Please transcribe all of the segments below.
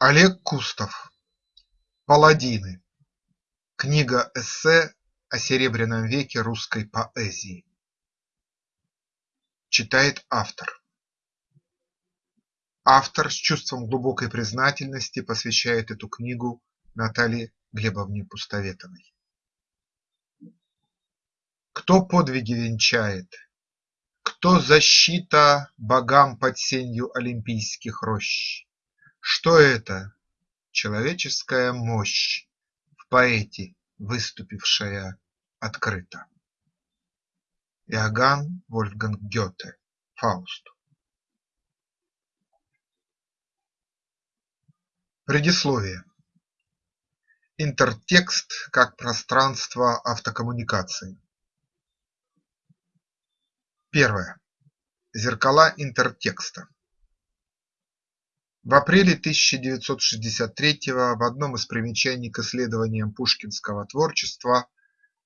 Олег Кустов «Паладины. Книга-эссе о Серебряном веке русской поэзии». Читает автор. Автор с чувством глубокой признательности посвящает эту книгу Наталье Глебовне Пустоветовой. Кто подвиги венчает? Кто защита богам под сенью олимпийских рощ? Что это? Человеческая мощь В поэте, выступившая открыто. Иоганн Вольфганг Гёте Фауст Предисловие Интертекст как пространство автокоммуникации Первое. Зеркала интертекста в апреле 1963-го в одном из примечаний к исследованиям пушкинского творчества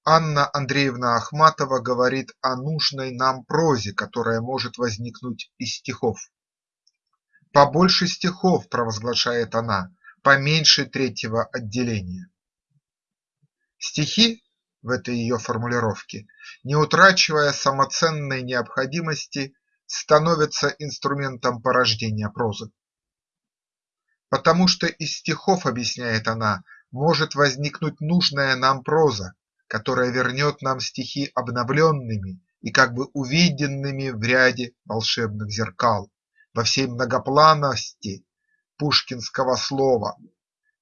Анна Андреевна Ахматова говорит о нужной нам прозе, которая может возникнуть из стихов. «Побольше стихов», – провозглашает она, – «поменьше третьего отделения». Стихи в этой ее формулировке, не утрачивая самоценной необходимости, становятся инструментом порождения прозы. Потому что из стихов, объясняет она, может возникнуть нужная нам проза, которая вернет нам стихи обновленными и как бы увиденными в ряде волшебных зеркал, во всей многоплановости пушкинского слова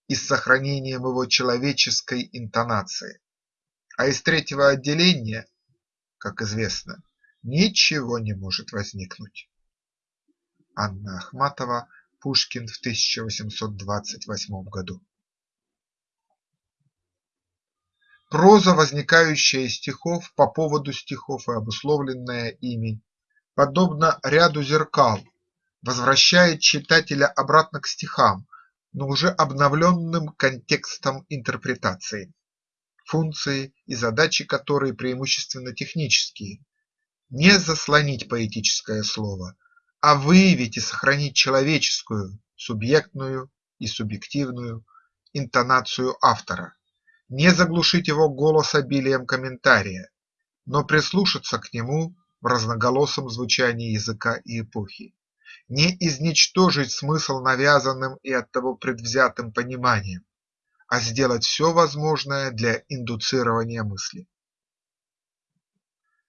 и с сохранением его человеческой интонации. А из третьего отделения, как известно, ничего не может возникнуть. Анна Ахматова Пушкин в 1828 году. Проза, возникающая из стихов, по поводу стихов и обусловленная ими, подобно ряду зеркал, возвращает читателя обратно к стихам, но уже обновленным контекстом интерпретации, функции и задачи которой преимущественно технические – не заслонить поэтическое слово, а выявить и сохранить человеческую, субъектную и субъективную интонацию автора, не заглушить его голос обилием комментария, но прислушаться к нему в разноголосом звучании языка и эпохи, не изничтожить смысл навязанным и оттого предвзятым пониманием, а сделать все возможное для индуцирования мысли.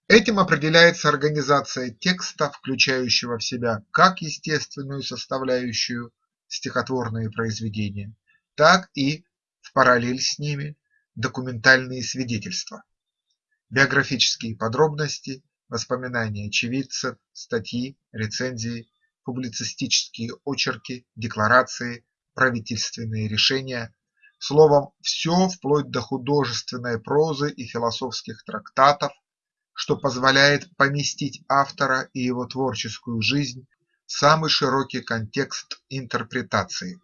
Этим определяется организация текста, включающего в себя как естественную составляющую стихотворные произведения, так и, в параллель с ними, документальные свидетельства, биографические подробности, воспоминания очевидцев, статьи, рецензии, публицистические очерки, декларации, правительственные решения, словом, все вплоть до художественной прозы и философских трактатов, что позволяет поместить автора и его творческую жизнь в самый широкий контекст интерпретации.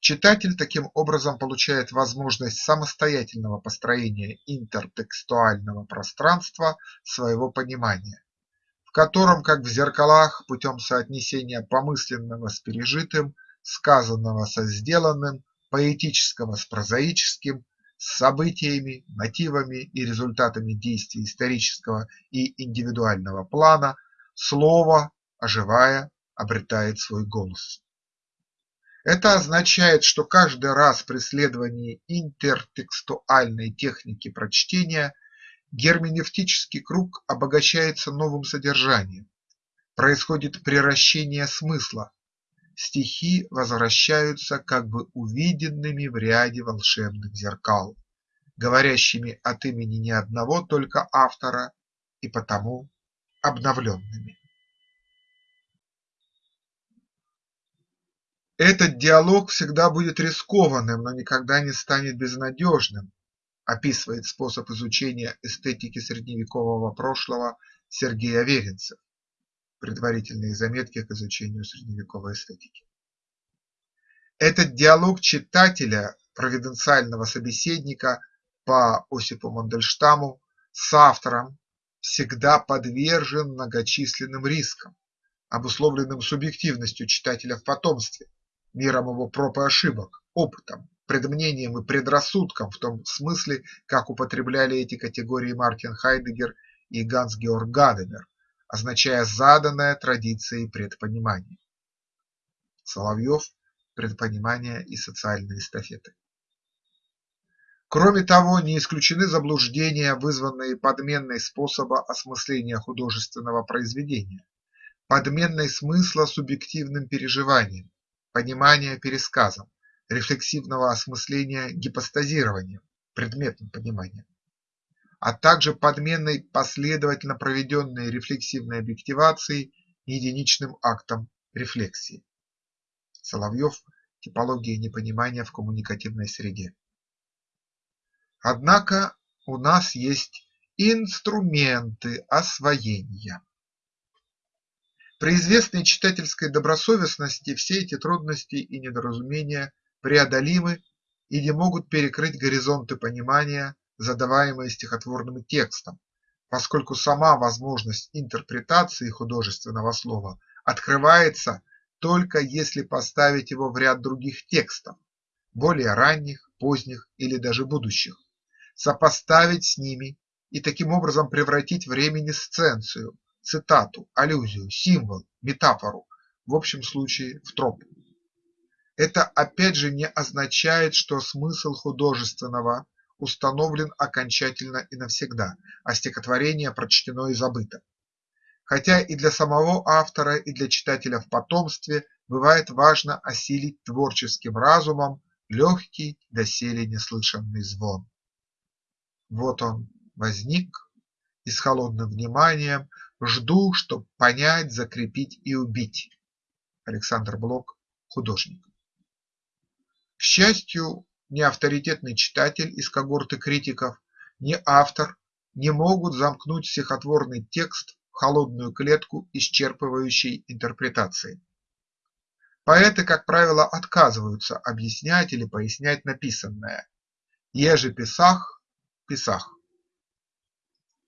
Читатель таким образом получает возможность самостоятельного построения интертекстуального пространства своего понимания, в котором, как в зеркалах, путем соотнесения помысленного с пережитым, сказанного со сделанным, поэтического с прозаическим, с событиями, мотивами и результатами действий исторического и индивидуального плана слово, оживая, обретает свой голос. Это означает, что каждый раз при следовании интертекстуальной техники прочтения герменевтический круг обогащается новым содержанием, происходит приращение смысла, стихи возвращаются как бы увиденными в ряде волшебных зеркал, говорящими от имени не одного только автора и потому обновленными. Этот диалог всегда будет рискованным, но никогда не станет безнадежным, описывает способ изучения эстетики средневекового прошлого Сергей Аверинцев. Предварительные заметки к изучению средневековой эстетики. Этот диалог читателя, провиденциального собеседника по Осипу Мандельштаму с автором всегда подвержен многочисленным рискам, обусловленным субъективностью читателя в потомстве, миром его проб и ошибок, опытом, предмнением и предрассудком в том смысле, как употребляли эти категории Мартин Хайдегер и Ганс-Георг Гадамер, означая заданное традицией предпонимание. Соловьев предпонимание и социальные эстафеты. Кроме того, не исключены заблуждения, вызванные подменной способа осмысления художественного произведения, подменной смысла субъективным переживанием, понимания пересказом, рефлексивного осмысления гипостазированием, предметным пониманием, а также подменной последовательно проведенной рефлексивной объективацией единичным актом рефлексии. Соловьев «Типология непонимания в коммуникативной среде». Однако у нас есть инструменты освоения. При известной читательской добросовестности все эти трудности и недоразумения преодолимы и не могут перекрыть горизонты понимания, задаваемые стихотворным текстом, поскольку сама возможность интерпретации художественного слова открывается только если поставить его в ряд других текстов, более ранних, поздних или даже будущих, сопоставить с ними и таким образом превратить в реминисценцию, цитату, аллюзию, символ, метафору, в общем случае в троп. Это опять же не означает, что смысл художественного установлен окончательно и навсегда, а стихотворение прочтено и забыто. Хотя и для самого автора, и для читателя в потомстве бывает важно осилить творческим разумом легкий, доселе неслышанный звон. Вот он возник и с холодным вниманием жду, чтоб понять, закрепить и убить. Александр Блок, художник. К счастью, ни авторитетный читатель из когорты критиков, ни автор не могут замкнуть стихотворный текст в холодную клетку исчерпывающей интерпретации. Поэты, как правило, отказываются объяснять или пояснять написанное. Еже Писах Писах,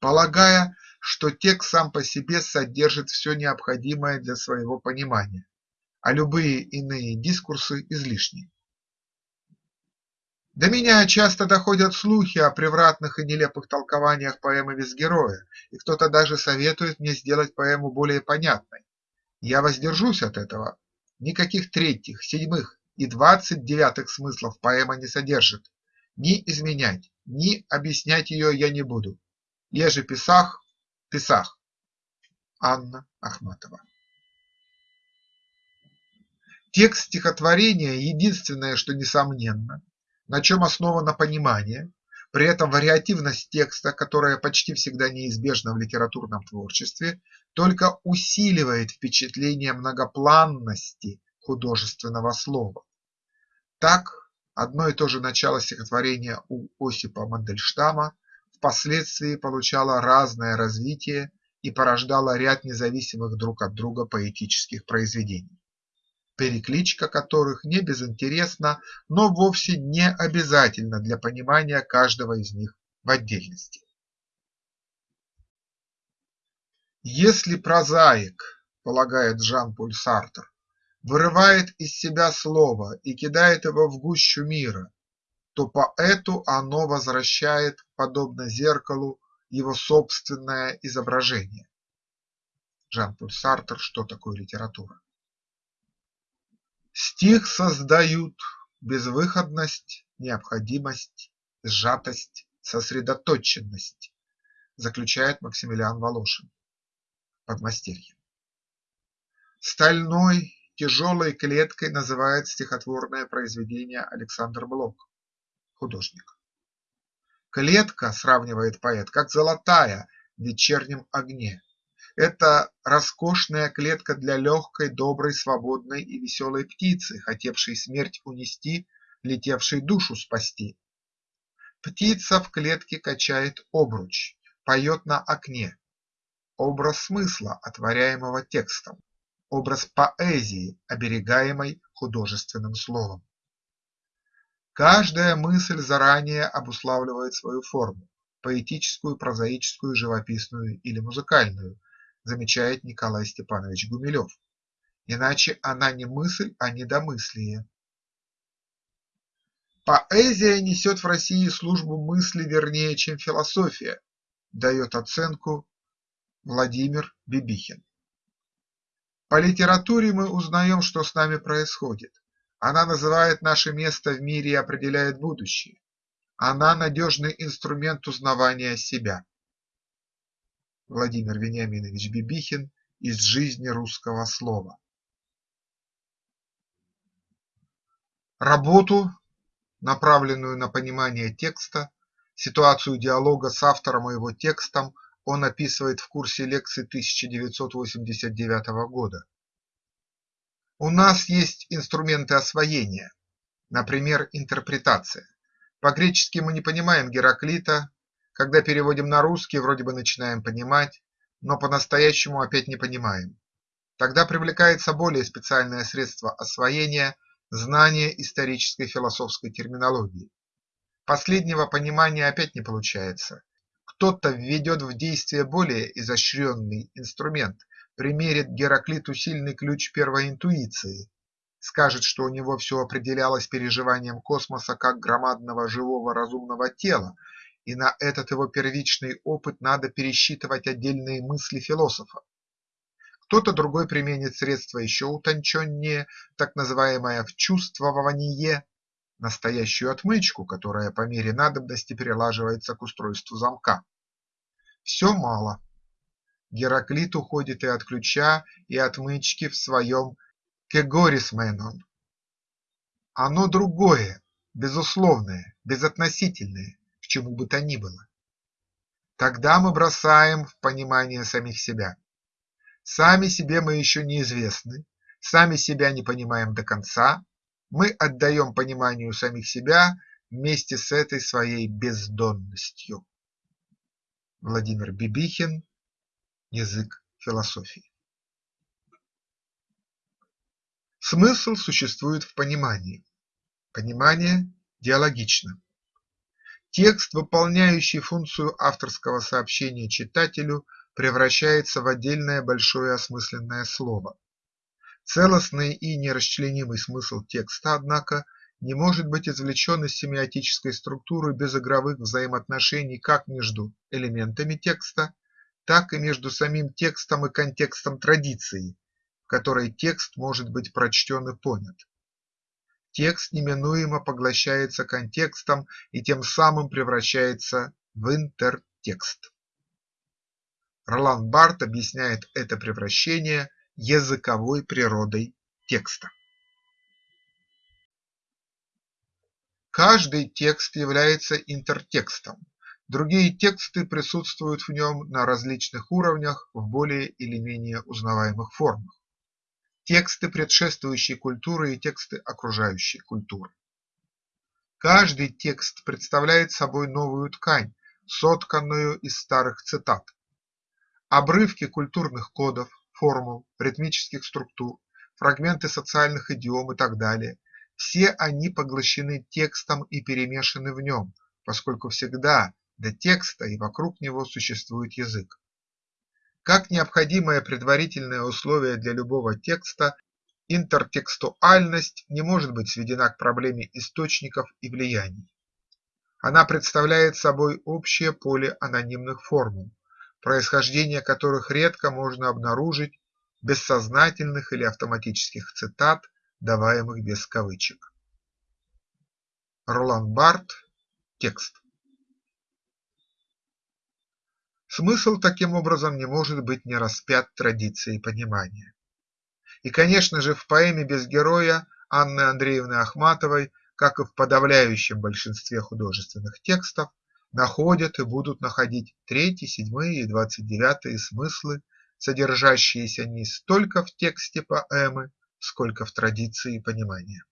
полагая, что текст сам по себе содержит все необходимое для своего понимания, а любые иные дискурсы излишни. До меня часто доходят слухи о превратных и нелепых толкованиях поэмы без героя, и кто-то даже советует мне сделать поэму более понятной. Я воздержусь от этого. Никаких третьих, седьмых и двадцать девятых смыслов поэма не содержит. Ни изменять, ни объяснять ее я не буду. Еже Писах – Писах. Анна Ахматова Текст стихотворения – единственное, что несомненно, на чем основано понимание, при этом вариативность текста, которая почти всегда неизбежна в литературном творчестве, только усиливает впечатление многопланности художественного слова. Так Одно и то же начало стихотворения у Осипа Мандельштама впоследствии получало разное развитие и порождало ряд независимых друг от друга поэтических произведений, перекличка которых не безинтересна, но вовсе не обязательна для понимания каждого из них в отдельности. Если прозаик, полагает Жан-Поль Сартр, вырывает из себя слово и кидает его в гущу мира, то поэту оно возвращает, подобно зеркалу, его собственное изображение. Жан-Поль Сартер «Что такое литература?» Стих создают безвыходность, необходимость, сжатость, сосредоточенность, заключает Максимилиан Волошин. Подмастерье. Стальной Тяжелой клеткой называет стихотворное произведение Александр Блок, художник. Клетка, сравнивает поэт, как золотая в вечернем огне. Это роскошная клетка для легкой, доброй, свободной и веселой птицы, хотевшей смерть унести, летевшей душу спасти. Птица в клетке качает обруч, поет на окне. Образ смысла, отворяемого текстом образ поэзии, оберегаемой художественным словом. Каждая мысль заранее обуславливает свою форму – поэтическую, прозаическую, живописную или музыкальную, замечает Николай Степанович Гумилев. иначе она не мысль, а недомыслие. Поэзия несет в России службу мысли вернее, чем философия, дает оценку Владимир Бибихин. По литературе мы узнаем, что с нами происходит. Она называет наше место в мире и определяет будущее. Она надежный инструмент узнавания себя. Владимир Вениаминович Бибихин из жизни русского слова. Работу, направленную на понимание текста, ситуацию диалога с автором и его текстом он описывает в курсе лекций 1989 года. У нас есть инструменты освоения, например, интерпретация. По-гречески мы не понимаем Гераклита, когда переводим на русский, вроде бы начинаем понимать, но по-настоящему опять не понимаем. Тогда привлекается более специальное средство освоения – знание исторической философской терминологии. Последнего понимания опять не получается. Кто-то введет в действие более изощренный инструмент, примерит Гераклиту сильный ключ первой интуиции, скажет, что у него все определялось переживанием космоса как громадного живого разумного тела, и на этот его первичный опыт надо пересчитывать отдельные мысли философа. Кто-то другой применит средства еще утонченнее, так называемое вчувствование, настоящую отмычку, которая по мере надобности перелаживается к устройству замка. Все мало. Гераклит уходит и от ключа, и отмычки в своем «кегорисменон». Оно другое, безусловное, безотносительное, чему бы то ни было. Тогда мы бросаем в понимание самих себя. Сами себе мы еще неизвестны, сами себя не понимаем до конца, мы отдаем пониманию самих себя вместе с этой своей бездонностью. Владимир Бибихин Язык философии Смысл существует в понимании. Понимание диалогично. Текст, выполняющий функцию авторского сообщения читателю, превращается в отдельное большое осмысленное слово. Целостный и нерасчленимый смысл текста, однако, не может быть извлечен из семиотической структуры без игровых взаимоотношений как между элементами текста, так и между самим текстом и контекстом традиции, в которой текст может быть прочтен и понят текст неминуемо поглощается контекстом и тем самым превращается в интертекст. Ролан Барт объясняет это превращение языковой природой текста. Каждый текст является интертекстом, другие тексты присутствуют в нем на различных уровнях в более или менее узнаваемых формах тексты предшествующей культуры и тексты окружающей культуры. Каждый текст представляет собой новую ткань, сотканную из старых цитат. Обрывки культурных кодов, формул, ритмических структур, фрагменты социальных идиом и так далее – все они поглощены текстом и перемешаны в нем, поскольку всегда до текста и вокруг него существует язык. Как необходимое предварительное условие для любого текста, интертекстуальность не может быть сведена к проблеме источников и влияний. Она представляет собой общее поле анонимных формул, происхождение которых редко можно обнаружить без сознательных или автоматических цитат, даваемых без кавычек. Ролан Барт. Текст. Смысл таким образом не может быть не распят традицией понимания. И, конечно же, в поэме «Без героя» Анны Андреевны Ахматовой, как и в подавляющем большинстве художественных текстов, находят и будут находить третий, седьмые и двадцать девятые смыслы, содержащиеся не столько в тексте поэмы, сколько в традиции понимания.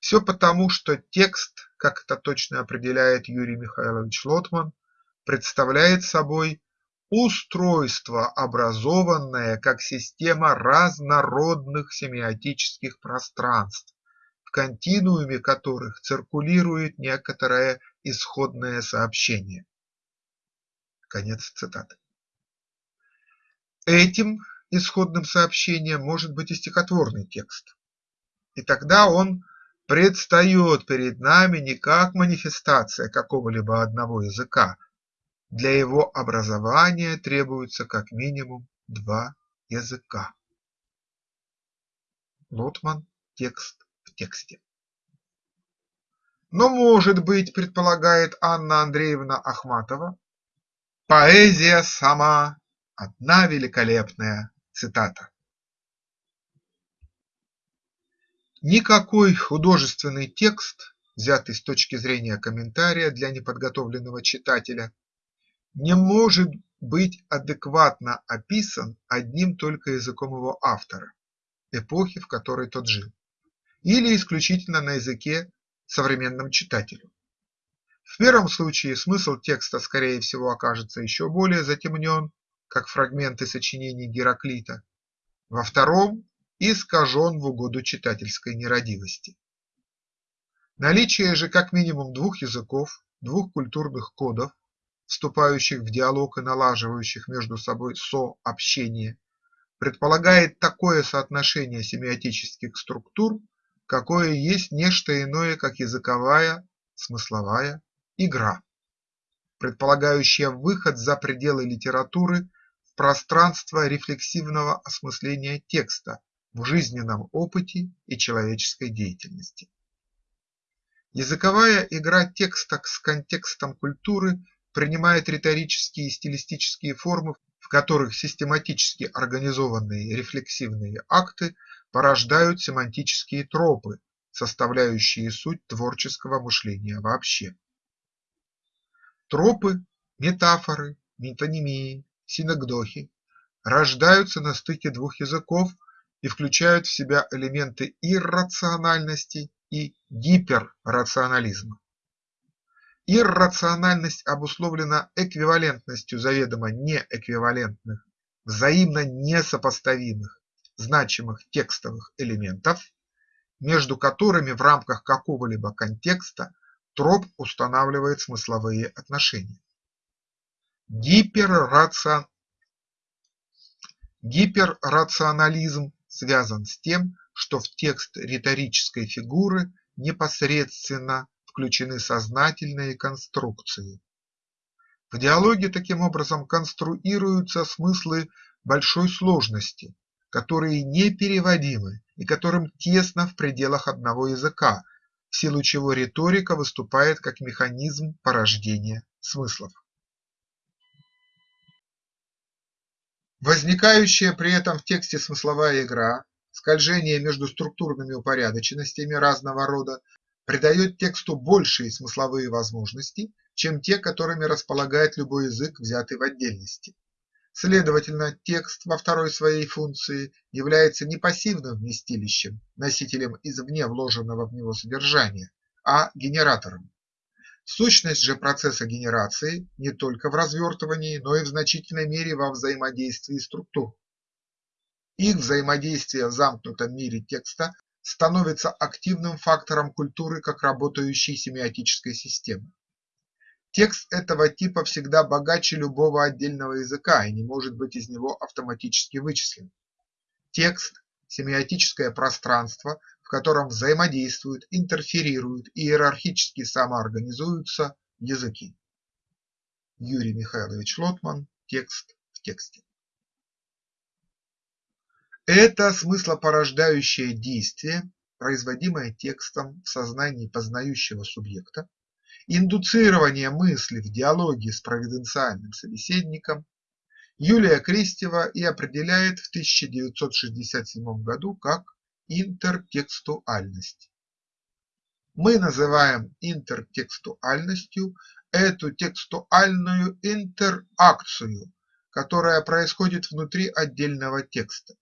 Все потому, что текст, как это точно определяет Юрий Михайлович Лотман, представляет собой устройство, образованное как система разнородных семиотических пространств, в континууме которых циркулирует некоторое исходное сообщение. Конец цитаты. Этим исходным сообщением может быть и стихотворный текст. И тогда он предстает перед нами не как манифестация какого-либо одного языка, для его образования требуется как минимум два языка. Лотман. Текст в тексте. Но, может быть, предполагает Анна Андреевна Ахматова, поэзия сама – одна великолепная цитата. Никакой художественный текст, взятый с точки зрения комментария для неподготовленного читателя, не может быть адекватно описан одним только языком его автора, эпохи, в которой тот жил, или исключительно на языке современном читателю. В первом случае смысл текста, скорее всего, окажется еще более затемнен, как фрагменты сочинений Гераклита, во втором – искажен в угоду читательской нерадивости. Наличие же как минимум двух языков, двух культурных кодов, вступающих в диалог и налаживающих между собой сообщение, предполагает такое соотношение семиотических структур, какое есть не что иное, как языковая, смысловая игра, предполагающая выход за пределы литературы в пространство рефлексивного осмысления текста в жизненном опыте и человеческой деятельности. Языковая игра текста с контекстом культуры принимает риторические и стилистические формы, в которых систематически организованные рефлексивные акты порождают семантические тропы, составляющие суть творческого мышления вообще. Тропы, метафоры, метонимии, синагдохи рождаются на стыке двух языков и включают в себя элементы иррациональности и гиперрационализма. Иррациональность обусловлена эквивалентностью заведомо неэквивалентных, взаимно несопоставимых, значимых текстовых элементов, между которыми в рамках какого-либо контекста троп устанавливает смысловые отношения. Гиперрацион... Гиперрационализм связан с тем, что в текст риторической фигуры непосредственно включены сознательные конструкции. В диалоге таким образом конструируются смыслы большой сложности, которые непереводимы и которым тесно в пределах одного языка, в силу чего риторика выступает как механизм порождения смыслов. Возникающая при этом в тексте смысловая игра, скольжение между структурными упорядоченностями разного рода придает тексту большие смысловые возможности, чем те, которыми располагает любой язык, взятый в отдельности. Следовательно, текст во второй своей функции является не пассивным вместилищем, носителем извне вложенного в него содержания, а генератором. Сущность же процесса генерации не только в развертывании, но и в значительной мере во взаимодействии структур. Их взаимодействие в замкнутом мире текста становится активным фактором культуры как работающей семиотической системы. Текст этого типа всегда богаче любого отдельного языка и не может быть из него автоматически вычислен. Текст – семиотическое пространство, в котором взаимодействуют, интерферируют и иерархически самоорганизуются языки. Юрий Михайлович Лотман. Текст в тексте. Это смыслопорождающее действие, производимое текстом в сознании познающего субъекта, индуцирование мысли в диалоге с провиденциальным собеседником, Юлия Крестева и определяет в 1967 году как интертекстуальность. Мы называем интертекстуальностью эту текстуальную интеракцию, которая происходит внутри отдельного текста.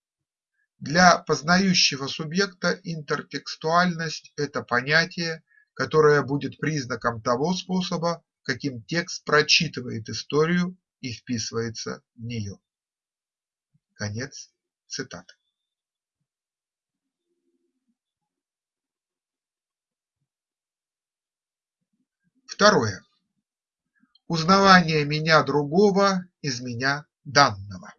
Для познающего субъекта интертекстуальность – это понятие, которое будет признаком того способа, каким текст прочитывает историю и вписывается в нее. Конец цитаты. Второе. Узнавание меня другого из меня данного.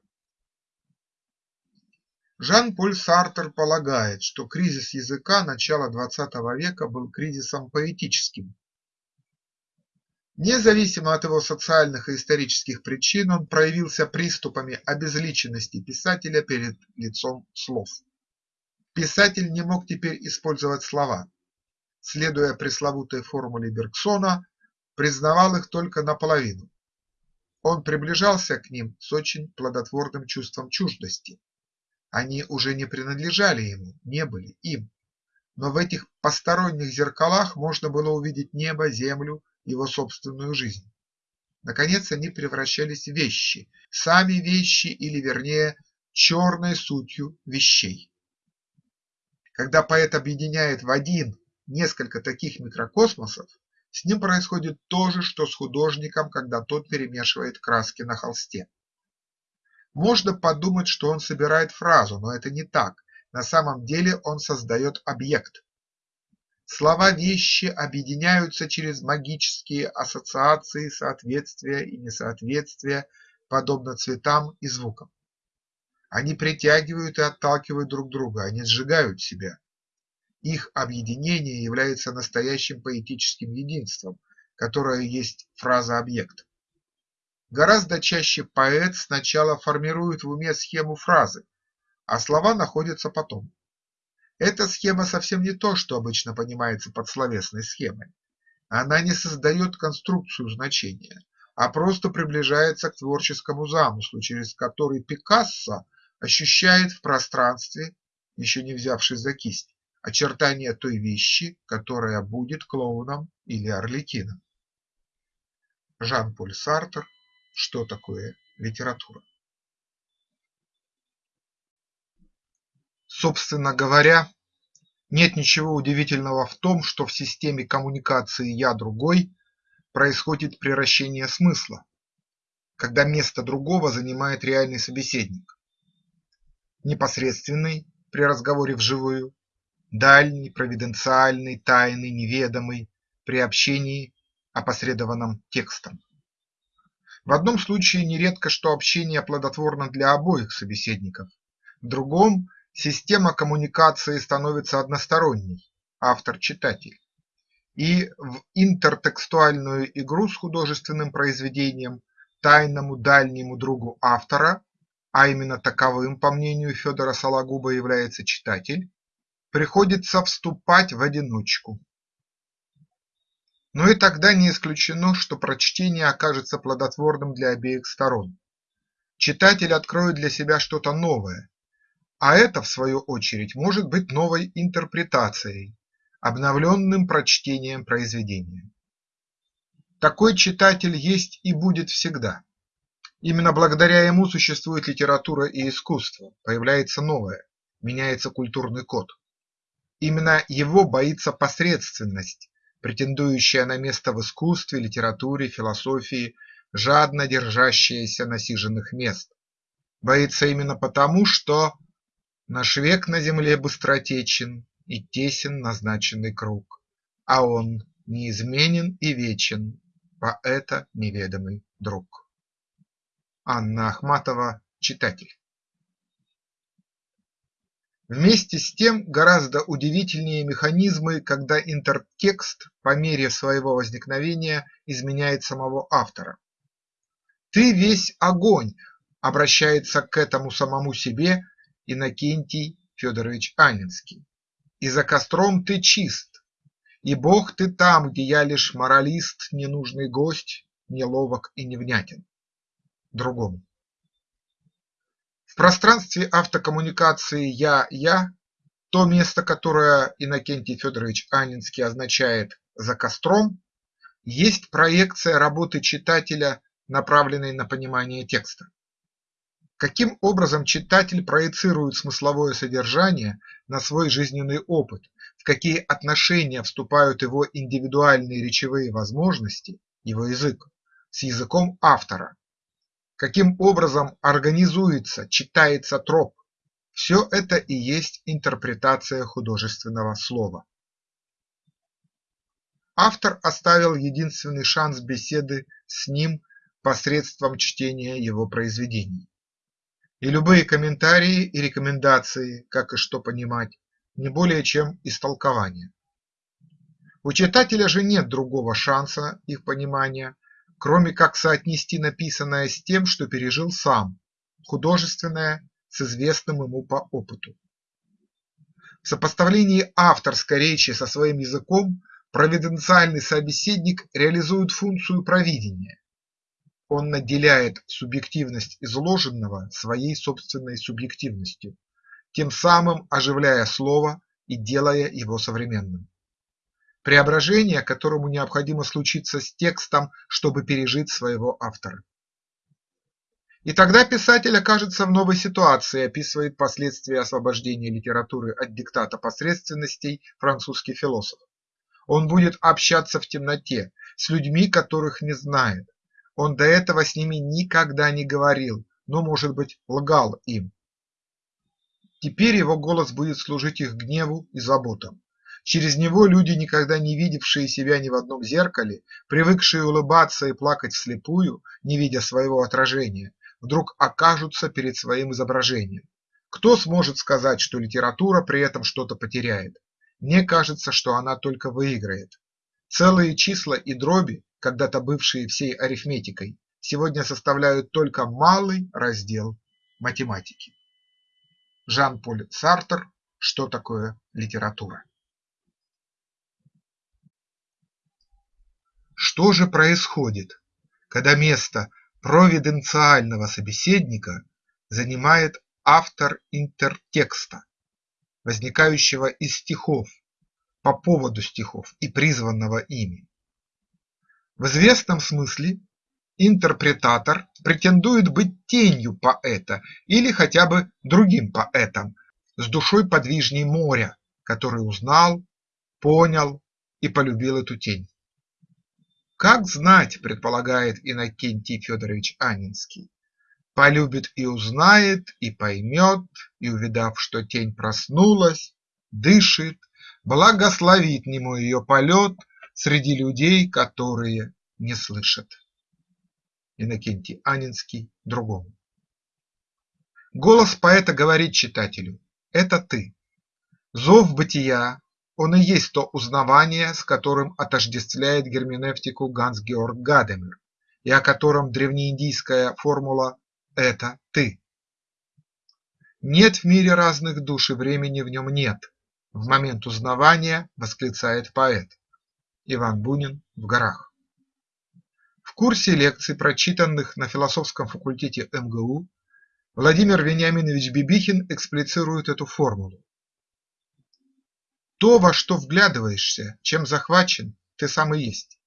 Жан-Поль Сартер полагает, что кризис языка начала XX века был кризисом поэтическим. Независимо от его социальных и исторических причин, он проявился приступами обезличенности писателя перед лицом слов. Писатель не мог теперь использовать слова. Следуя пресловутой формуле Бергсона, признавал их только наполовину. Он приближался к ним с очень плодотворным чувством чуждости. Они уже не принадлежали ему, не были им. Но в этих посторонних зеркалах можно было увидеть небо, землю, его собственную жизнь. Наконец они превращались в вещи, сами вещи или, вернее, черной сутью вещей. Когда поэт объединяет в один несколько таких микрокосмосов, с ним происходит то же, что с художником, когда тот перемешивает краски на холсте. Можно подумать, что он собирает фразу, но это не так. На самом деле он создает объект. Слова вещи объединяются через магические ассоциации соответствия и несоответствия, подобно цветам и звукам. Они притягивают и отталкивают друг друга, они сжигают себя. Их объединение является настоящим поэтическим единством, которое есть фраза-объект. Гораздо чаще поэт сначала формирует в уме схему фразы, а слова находятся потом. Эта схема совсем не то, что обычно понимается под словесной схемой. Она не создает конструкцию значения, а просто приближается к творческому замыслу, через который Пикассо ощущает в пространстве, еще не взявшись за кисть, очертания той вещи, которая будет клоуном или орликином. Жан-Поль Сартер «Что такое литература?». Собственно говоря, нет ничего удивительного в том, что в системе коммуникации «я другой» происходит превращение смысла, когда место другого занимает реальный собеседник. Непосредственный при разговоре вживую, дальний, провиденциальный, тайный, неведомый, при общении, опосредованном текстом. В одном случае нередко, что общение плодотворно для обоих собеседников, в другом система коммуникации становится односторонней – автор-читатель. И в интертекстуальную игру с художественным произведением тайному дальнему другу автора, а именно таковым, по мнению Федора Сологуба, является читатель, приходится вступать в одиночку. Но и тогда не исключено, что прочтение окажется плодотворным для обеих сторон. Читатель откроет для себя что-то новое, а это, в свою очередь, может быть новой интерпретацией, обновленным прочтением произведения. Такой читатель есть и будет всегда. Именно благодаря ему существует литература и искусство, появляется новое, меняется культурный код. Именно его боится посредственность, претендующая на место в искусстве, литературе, философии, жадно держащаяся насиженных мест. Боится именно потому, что наш век на земле быстротечен и тесен назначенный круг, а он неизменен и вечен, поэта неведомый друг. Анна Ахматова, читатель. Вместе с тем гораздо удивительнее механизмы, когда интертекст по мере своего возникновения изменяет самого автора. «Ты весь огонь!» – обращается к этому самому себе Иннокентий Федорович Анинский. «И за костром ты чист, и Бог ты там, где я лишь моралист, ненужный гость, неловок и невнятен». Другому. Пространстве автокоммуникации «я-я» то место, которое Иннокентий Федорович Анинский означает «за костром», есть проекция работы читателя, направленной на понимание текста. Каким образом читатель проецирует смысловое содержание на свой жизненный опыт, в какие отношения вступают его индивидуальные речевые возможности, его язык, с языком автора, каким образом организуется, читается троп – все это и есть интерпретация художественного слова. Автор оставил единственный шанс беседы с ним посредством чтения его произведений. и любые комментарии и рекомендации, как и что понимать, не более чем истолкование. У читателя же нет другого шанса их понимания, кроме как соотнести написанное с тем, что пережил сам, художественное с известным ему по опыту. В сопоставлении авторской речи со своим языком провиденциальный собеседник реализует функцию провидения. Он наделяет субъективность изложенного своей собственной субъективностью, тем самым оживляя слово и делая его современным. Преображение, которому необходимо случиться с текстом, чтобы пережить своего автора. И тогда писатель окажется в новой ситуации и описывает последствия освобождения литературы от диктата посредственностей французский философ. Он будет общаться в темноте с людьми, которых не знает. Он до этого с ними никогда не говорил, но, может быть, лгал им. Теперь его голос будет служить их гневу и заботам. Через него люди, никогда не видевшие себя ни в одном зеркале, привыкшие улыбаться и плакать вслепую, не видя своего отражения, вдруг окажутся перед своим изображением. Кто сможет сказать, что литература при этом что-то потеряет? Мне кажется, что она только выиграет. Целые числа и дроби, когда-то бывшие всей арифметикой, сегодня составляют только малый раздел математики. Жан-Поль Сартер «Что такое литература?». Что же происходит, когда место провиденциального собеседника занимает автор интертекста, возникающего из стихов, по поводу стихов и призванного ими. В известном смысле интерпретатор претендует быть тенью поэта или хотя бы другим поэтом, с душой подвижней моря, который узнал, понял и полюбил эту тень. Как знать, предполагает Иннокентий Федорович Анинский, полюбит и узнает, и поймет, и, увидав, что тень проснулась, дышит, благословит нему ее полет среди людей, которые не слышат. Иннокентий Анинский другому. Голос поэта говорит читателю – это ты. Зов бытия он и есть то узнавание, с которым отождествляет герменевтику Ганс-Георг Гадемер и о котором древнеиндийская формула «это ты». Нет в мире разных душ и времени в нем нет. В момент узнавания восклицает поэт. Иван Бунин в горах. В курсе лекций, прочитанных на философском факультете МГУ, Владимир Вениаминович Бибихин эксплицирует эту формулу. То, во что вглядываешься, чем захвачен, ты сам и есть.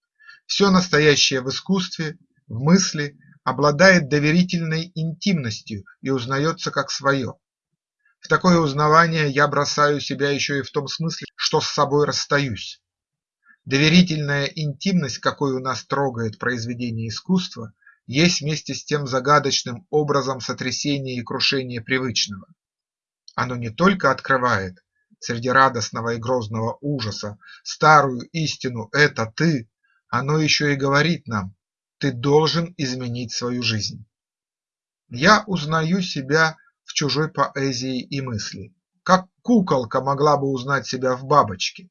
Все настоящее в искусстве, в мысли обладает доверительной интимностью и узнается как свое. В такое узнавание я бросаю себя еще и в том смысле, что с собой расстаюсь. Доверительная интимность, какой у нас трогает произведение искусства, есть вместе с тем загадочным образом сотрясения и крушения привычного. Оно не только открывает, среди радостного и грозного ужаса, старую истину – это ты, оно еще и говорит нам – ты должен изменить свою жизнь. Я узнаю себя в чужой поэзии и мысли, как куколка могла бы узнать себя в бабочке.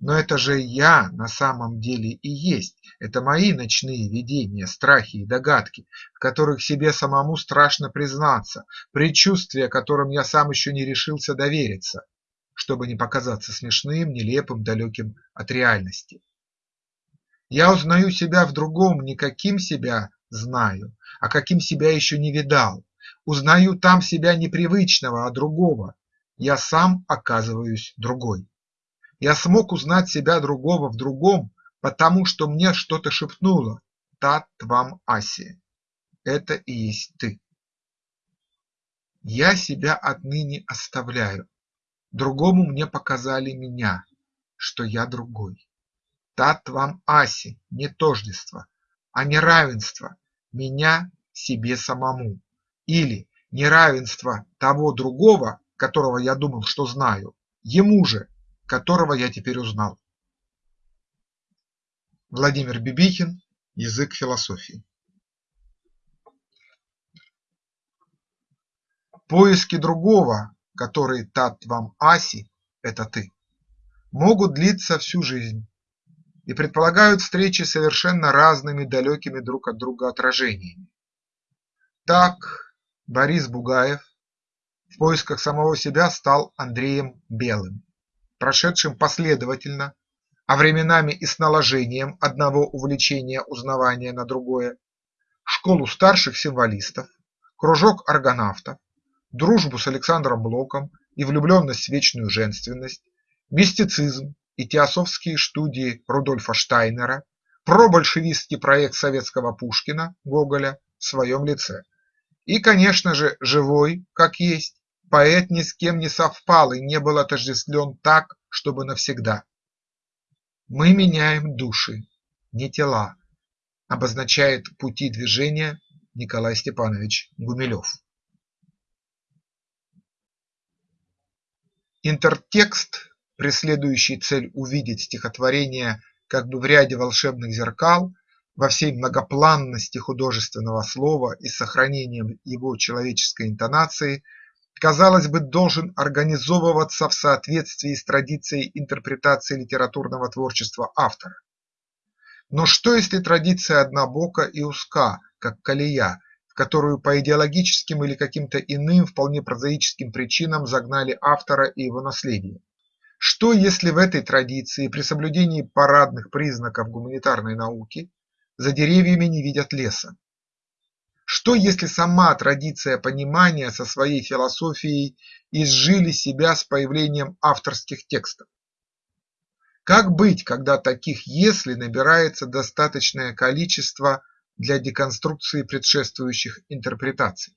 Но это же я на самом деле и есть, это мои ночные видения, страхи и догадки, в которых себе самому страшно признаться, предчувствия, которым я сам еще не решился довериться, чтобы не показаться смешным, нелепым, далеким от реальности. Я узнаю себя в другом не каким себя знаю, а каким себя еще не видал. Узнаю там себя непривычного, а другого. Я сам оказываюсь другой. Я смог узнать себя другого в другом, потому что мне что-то шепнуло «Тат вам Аси». Это и есть ты. Я себя отныне оставляю, Другому мне показали меня, что я другой. Тат вам аси, не тождество, а неравенство меня себе самому или неравенство того другого, которого я думал, что знаю, ему же, которого я теперь узнал. Владимир Бибихин Язык философии Поиски другого, который татвам аси – это ты, могут длиться всю жизнь и предполагают встречи совершенно разными далекими друг от друга отражениями. Так Борис Бугаев в поисках самого себя стал Андреем Белым, прошедшим последовательно, а временами и с наложением одного увлечения узнавания на другое, школу старших символистов, кружок аргонавтов, дружбу с Александром Блоком и влюбленность в вечную женственность, мистицизм и теософские студии Рудольфа Штайнера, пробольшевистский проект советского Пушкина Гоголя в своем лице. И, конечно же, живой, как есть, поэт ни с кем не совпал и не был отождествлен так, чтобы навсегда. Мы меняем души, не тела, обозначает пути движения Николай Степанович Гумилев. Интертекст, преследующий цель увидеть стихотворение как бы в ряде волшебных зеркал, во всей многопланности художественного слова и сохранением его человеческой интонации, казалось бы, должен организовываться в соответствии с традицией интерпретации литературного творчества автора. Но что если традиция однобока и узка, как колея, в которую по идеологическим или каким-то иным вполне прозаическим причинам загнали автора и его наследие? Что если в этой традиции при соблюдении парадных признаков гуманитарной науки за деревьями не видят леса? Что если сама традиция понимания со своей философией изжили себя с появлением авторских текстов? Как быть, когда таких «если» набирается достаточное количество для деконструкции предшествующих интерпретаций?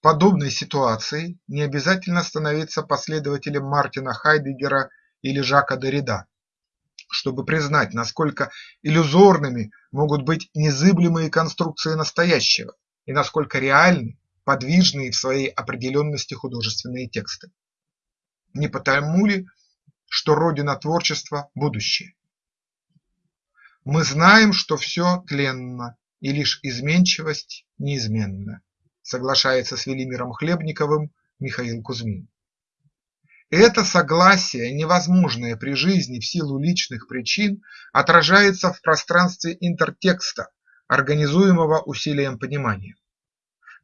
Подобной ситуации не обязательно становиться последователем Мартина Хайдеггера или Жака Derrida, чтобы признать, насколько иллюзорными могут быть незыблемые конструкции настоящего и насколько реальны подвижные в своей определенности художественные тексты. Не потому ли, что родина творчества – будущее? Мы знаем, что все тленно, и лишь изменчивость неизменна, соглашается с Велимиром Хлебниковым Михаил Кузьмин. Это согласие, невозможное при жизни в силу личных причин, отражается в пространстве интертекста, организуемого усилием понимания.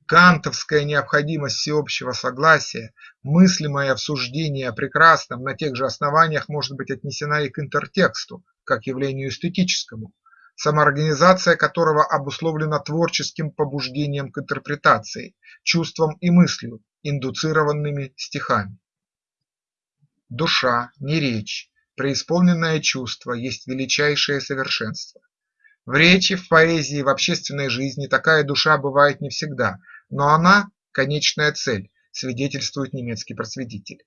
Кантовская необходимость всеобщего согласия, мыслимое в суждении о прекрасном на тех же основаниях может быть отнесена и к интертексту, как явлению эстетическому, самоорганизация которого обусловлена творческим побуждением к интерпретации, чувством и мыслью, индуцированными стихами. Душа, не речь, преисполненное чувство есть величайшее совершенство. В речи, в поэзии, в общественной жизни такая душа бывает не всегда, но она – конечная цель, свидетельствует немецкий просветитель.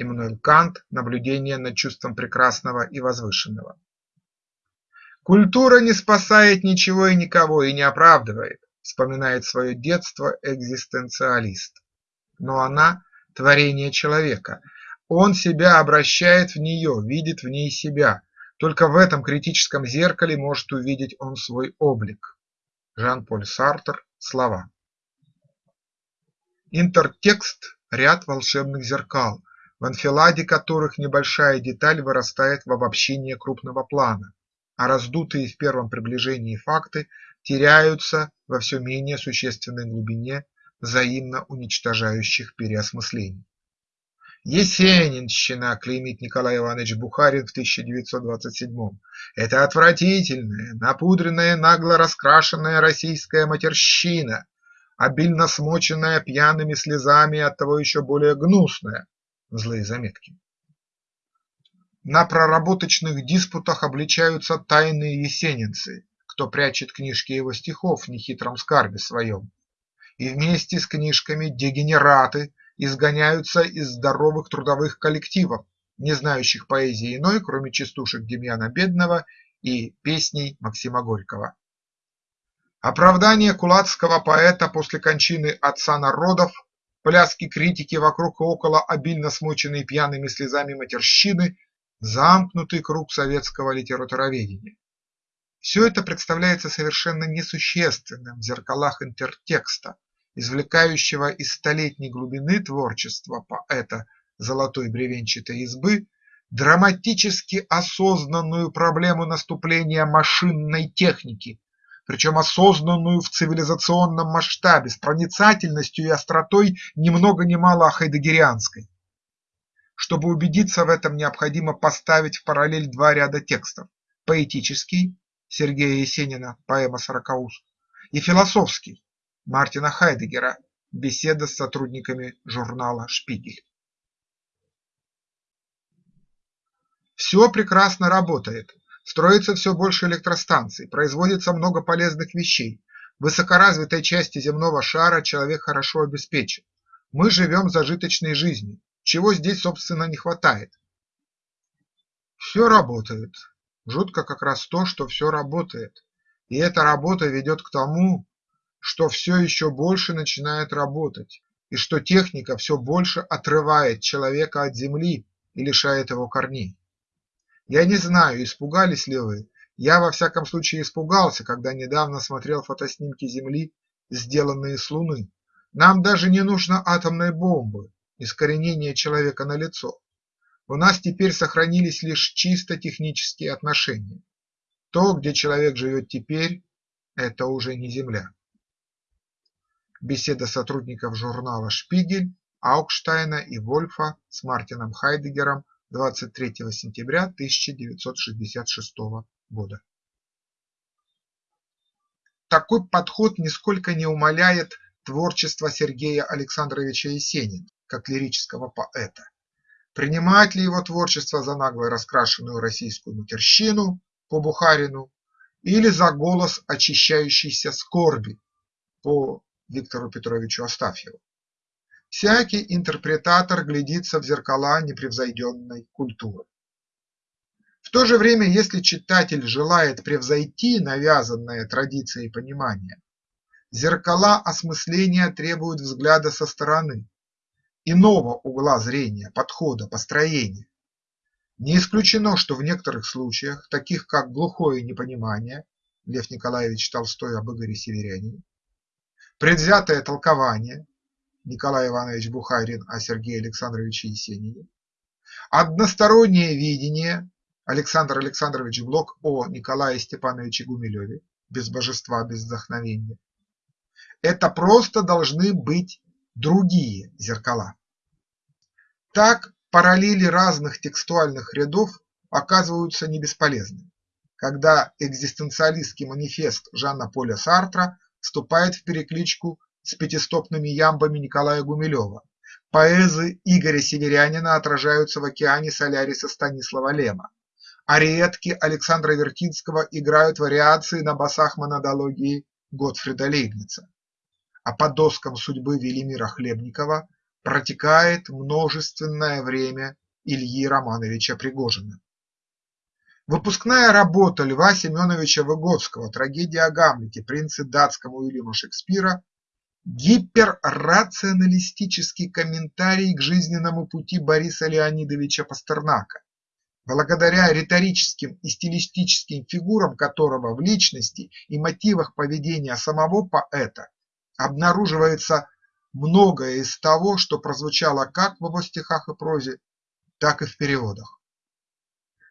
Иммануэль Кант «Наблюдение над чувством прекрасного и возвышенного». Культура не спасает ничего и никого и не оправдывает, вспоминает свое детство экзистенциалист. Но она – творение человека, он себя обращает в нее, видит в ней себя, только в этом критическом зеркале может увидеть он свой облик. Жан-Поль Сартер. Слова. Интертекст – ряд волшебных зеркал, в анфиладе которых небольшая деталь вырастает в обобщение крупного плана, а раздутые в первом приближении факты теряются во все менее существенной глубине взаимно уничтожающих переосмыслений. Есенинщина, клеймит Николай Иванович Бухарин в 1927-м. Это отвратительная, напудренная, нагло раскрашенная российская матерщина, обильно смоченная пьяными слезами и оттого еще более гнусная, злые заметки. На проработочных диспутах обличаются тайные есенинцы, кто прячет книжки его стихов в нехитром скарбе своем. И вместе с книжками дегенераты изгоняются из здоровых трудовых коллективов, не знающих поэзии иной, кроме частушек Демьяна Бедного и песней Максима Горького. Оправдание кулацкого поэта после кончины отца народов, пляски критики вокруг и около обильно смоченной пьяными слезами матерщины – замкнутый круг советского литературоведения. Все это представляется совершенно несущественным в зеркалах интертекста, извлекающего из столетней глубины творчества поэта золотой бревенчатой избы драматически осознанную проблему наступления машинной техники, причем осознанную в цивилизационном масштабе, с проницательностью и остротой ни много ни мало хайдегерианской. Чтобы убедиться в этом, необходимо поставить в параллель два ряда текстов – поэтический Сергея Есенина «Поэма Сорокауст» и философский Мартина Хайдегера «Беседа с сотрудниками журнала «Шпигель». Все прекрасно работает, строится все больше электростанций, производится много полезных вещей, в высокоразвитой части земного шара человек хорошо обеспечен. Мы живем зажиточной жизнью, чего здесь собственно не хватает. Все работает, жутко как раз то, что все работает, и эта работа ведет к тому, что все еще больше начинает работать, и что техника все больше отрывает человека от земли и лишает его корней. Я не знаю, испугались ли вы, я во всяком случае испугался, когда недавно смотрел фотоснимки Земли, сделанные с Луны. Нам даже не нужно атомной бомбы, искоренение человека на лицо. У нас теперь сохранились лишь чисто технические отношения. То, где человек живет теперь, это уже не Земля. Беседа сотрудников журнала «Шпигель» Аукштайна и Вольфа с Мартином Хайдегером 23 сентября 1966 года. Такой подход нисколько не умаляет творчество Сергея Александровича Есенина как лирического поэта. Принимать ли его творчество за нагло раскрашенную российскую матерщину по Бухарину или за голос очищающейся скорби по Виктору Петровичу Астафьеву. Всякий интерпретатор глядится в зеркала непревзойденной культуры. В то же время, если читатель желает превзойти навязанное традицией понимание, зеркала осмысления требуют взгляда со стороны, иного угла зрения, подхода, построения. Не исключено, что в некоторых случаях, таких как глухое непонимание Лев Николаевич Толстой об Игоре Северянине, предвзятое толкование Николай Иванович Бухарин о Сергее Александровиче Есенине, одностороннее видение Александр Александрович Блок о Николае Степановиче Гумилеве без божества, без вдохновения. Это просто должны быть другие зеркала. Так параллели разных текстуальных рядов оказываются не бесполезны, когда экзистенциалистский манифест Жанна Поля Сартра вступает в перекличку с пятистопными ямбами Николая Гумилева, поэзы Игоря Северянина отражаются в океане Соляриса Станислава Лема, ариетки Александра Вертинского играют вариации на басах монодологии Готфрида Лейбница, а по доскам судьбы Велимира Хлебникова протекает множественное время Ильи Романовича Пригожина. Выпускная работа Льва Семеновича Выгодского «Трагедия о Гамлете» принца датскому Уильяма Шекспира гиперрационалистический комментарий к жизненному пути Бориса Леонидовича Пастернака, благодаря риторическим и стилистическим фигурам которого в личности и мотивах поведения самого поэта обнаруживается многое из того, что прозвучало как в его стихах и прозе, так и в переводах.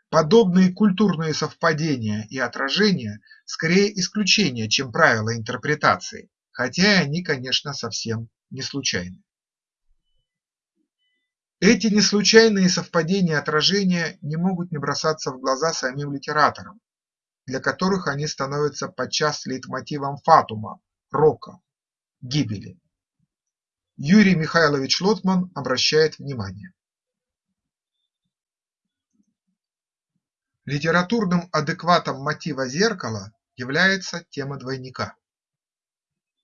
Подобные культурные совпадения и отражения скорее исключение, чем правило интерпретации, хотя и они, конечно, совсем не случайны. Эти неслучайные совпадения отражения не могут не бросаться в глаза самим литераторам, для которых они становятся подчас лейтмотивом фатума, рока, гибели. Юрий Михайлович Лотман обращает внимание. Литературным адекватом мотива зеркала является тема двойника.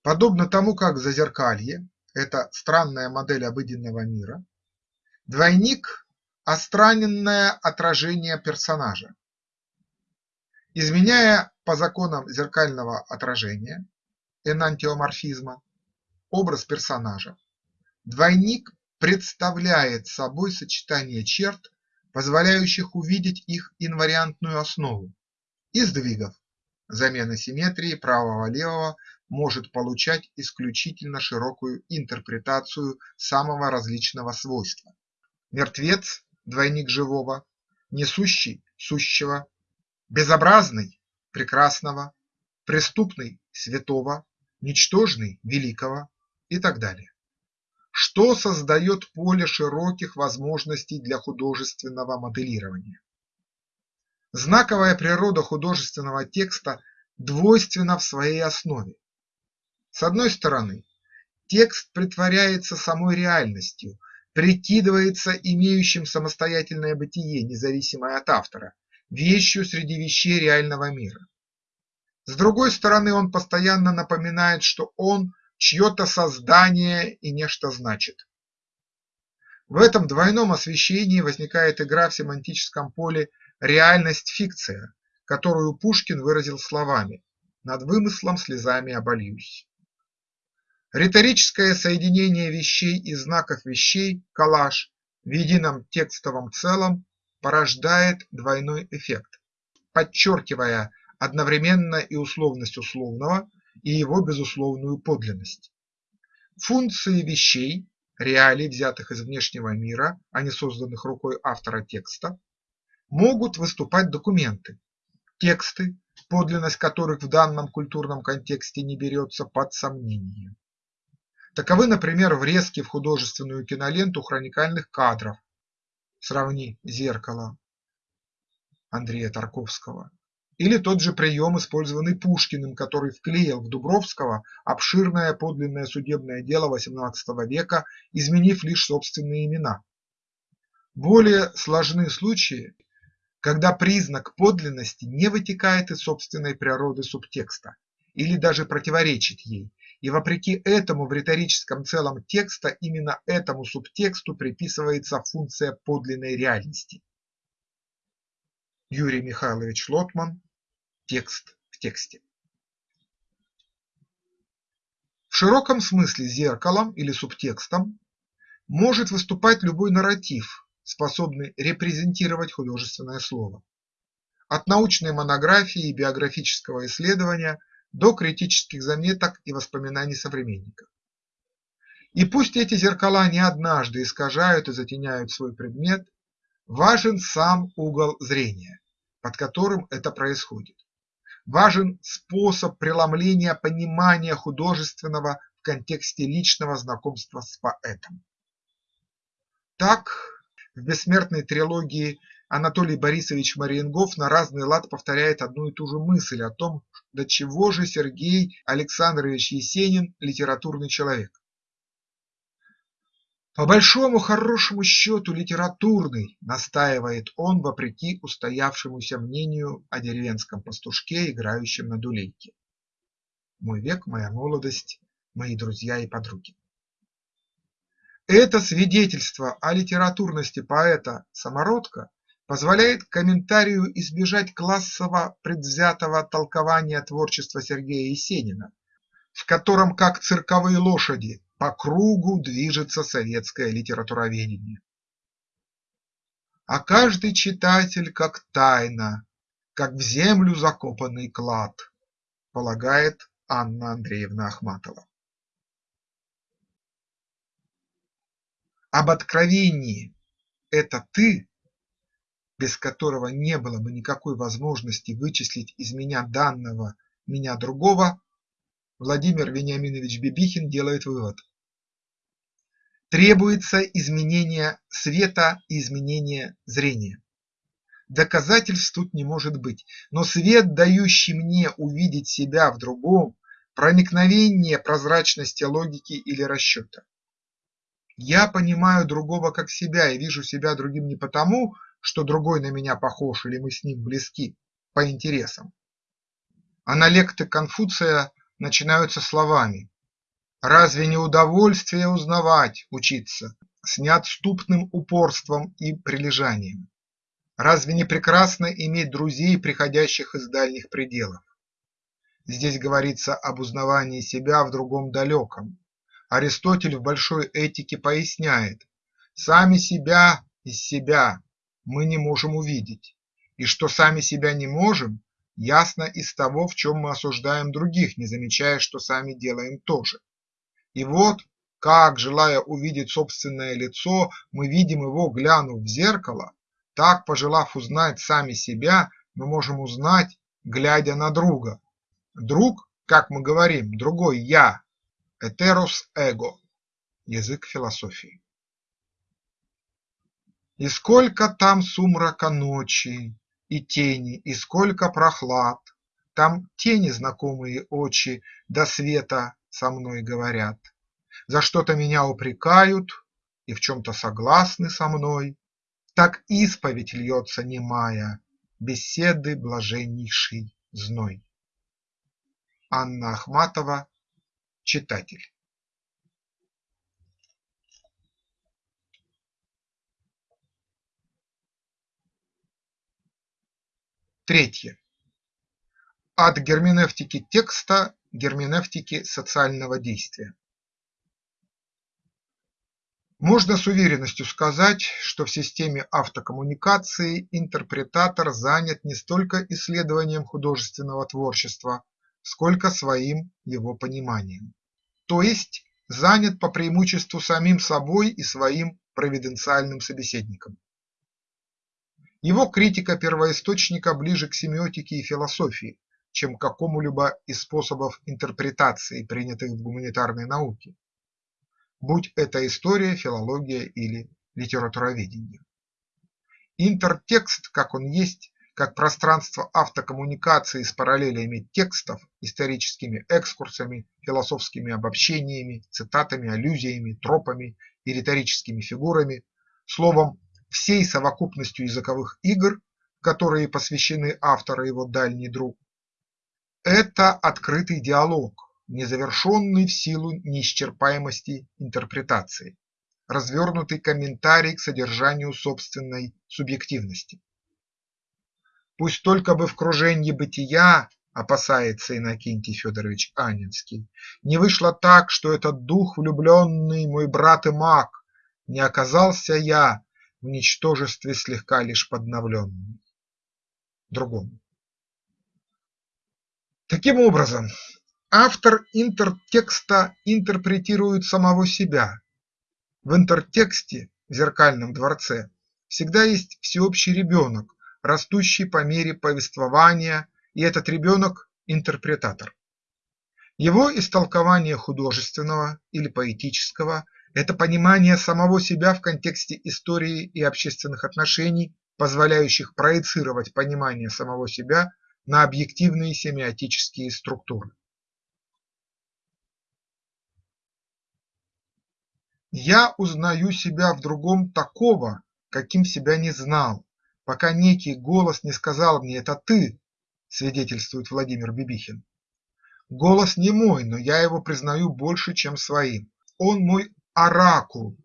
Подобно тому, как зазеркалье – это странная модель обыденного мира, двойник – остраненное отражение персонажа. Изменяя по законам зеркального отражения, энантиоморфизма, образ персонажа, двойник представляет собой сочетание черт, позволяющих увидеть их инвариантную основу и сдвигов, замена симметрии правого-левого может получать исключительно широкую интерпретацию самого различного свойства. Мертвец – двойник живого, несущий – сущего, безобразный – прекрасного, преступный – святого, ничтожный – великого и так далее. Что создает поле широких возможностей для художественного моделирования? Знаковая природа художественного текста двойственна в своей основе. С одной стороны, текст притворяется самой реальностью, прикидывается имеющим самостоятельное бытие, независимое от автора, вещью среди вещей реального мира. С другой стороны, он постоянно напоминает, что он чье-то создание и нечто значит. В этом двойном освещении возникает игра в семантическом поле реальность-фикция, которую Пушкин выразил словами «над вымыслом слезами обольюсь». Риторическое соединение вещей и знаков вещей, коллаж, в едином текстовом целом порождает двойной эффект, подчеркивая одновременно и условность условного, и его безусловную подлинность. Функции вещей, реалий, взятых из внешнего мира, а не созданных рукой автора текста, могут выступать документы, тексты, подлинность которых в данном культурном контексте не берется под сомнение. Таковы, например, врезки в художественную киноленту хроникальных кадров (сравни «Зеркало» Андрея Тарковского) или тот же прием, использованный Пушкиным, который вклеил в Дубровского обширное подлинное судебное дело XVIII века, изменив лишь собственные имена. Более сложны случаи, когда признак подлинности не вытекает из собственной природы субтекста или даже противоречит ей, и вопреки этому в риторическом целом текста именно этому субтексту приписывается функция подлинной реальности. Юрий Михайлович Лотман. Текст в тексте. В широком смысле зеркалом или субтекстом может выступать любой нарратив, способный репрезентировать художественное слово. От научной монографии и биографического исследования до критических заметок и воспоминаний современников. И пусть эти зеркала не однажды искажают и затеняют свой предмет, важен сам угол зрения, под которым это происходит. Важен способ преломления понимания художественного в контексте личного знакомства с поэтом. Так, в бессмертной трилогии Анатолий Борисович Мариенгоф на разный лад повторяет одну и ту же мысль о том, до чего же Сергей Александрович Есенин литературный человек. По большому хорошему счету литературный, настаивает он вопреки устоявшемуся мнению о деревенском пастушке, играющем на дулейке. Мой век, моя молодость, мои друзья и подруги. Это свидетельство о литературности поэта-самородка позволяет комментарию избежать классово-предвзятого толкования творчества Сергея Есенина, в котором, как цирковые лошади, по кругу движется советское литературоведение. А каждый читатель как тайна, как в землю закопанный клад, полагает Анна Андреевна Ахматова. Об откровении «это ты» без которого не было бы никакой возможности вычислить из меня данного меня другого, Владимир Вениаминович Бибихин делает вывод. Требуется изменение света и изменение зрения. Доказательств тут не может быть, но свет, дающий мне увидеть себя в другом, проникновение прозрачности логики или расчета. Я понимаю другого как себя и вижу себя другим не потому, что другой на меня похож или мы с ним близки по интересам. Аналекты Конфуция начинаются словами «Разве не удовольствие узнавать, учиться, с неотступным упорством и прилежанием? Разве не прекрасно иметь друзей, приходящих из дальних пределов? Здесь говорится об узнавании себя в другом далеком. Аристотель в Большой этике поясняет «Сами себя из себя мы не можем увидеть, и что сами себя не можем, ясно из того, в чем мы осуждаем других, не замечая, что сами делаем то же. И вот как, желая увидеть собственное лицо, мы видим его, глянув в зеркало, так, пожелав узнать сами себя, мы можем узнать, глядя на друга. Друг, как мы говорим, другой «я» – «этерос эго» – язык философии. И сколько там сумрака ночи, и тени, и сколько прохлад, Там тени знакомые очи до света со мной говорят, За что-то меня упрекают и в чем-то согласны со мной, Так исповедь льется немая, беседы блаженнейший зной. Анна Ахматова, читатель. Третье. От герменевтики текста к герменевтике социального действия. Можно с уверенностью сказать, что в системе автокоммуникации интерпретатор занят не столько исследованием художественного творчества, сколько своим его пониманием, то есть занят по преимуществу самим собой и своим провиденциальным собеседником. Его критика первоисточника ближе к семиотике и философии, чем к какому-либо из способов интерпретации, принятых в гуманитарной науке, будь это история, филология или литературоведение. Интертекст, как он есть, как пространство автокоммуникации с параллелями текстов, историческими экскурсами, философскими обобщениями, цитатами, аллюзиями, тропами и риторическими фигурами, словом всей совокупностью языковых игр, которые посвящены автору его дальний друг. Это открытый диалог, незавершенный в силу неисчерпаемости интерпретации, развернутый комментарий к содержанию собственной субъективности. Пусть только бы в круженье бытия, опасается Иннокентий Федорович Анинский, не вышло так, что этот дух влюбленный, мой брат и маг, не оказался я в ничтожестве слегка лишь подновленный. Другому. Таким образом, автор интертекста интерпретирует самого себя. В интертексте, в зеркальном дворце, всегда есть всеобщий ребенок, растущий по мере повествования, и этот ребенок – интерпретатор. Его истолкование художественного или поэтического это понимание самого себя в контексте истории и общественных отношений, позволяющих проецировать понимание самого себя на объективные семиотические структуры. Я узнаю себя в другом такого, каким себя не знал, пока некий голос не сказал мне «это ты», свидетельствует Владимир Бибихин. Голос не мой, но я его признаю больше, чем своим. Он мой оракул,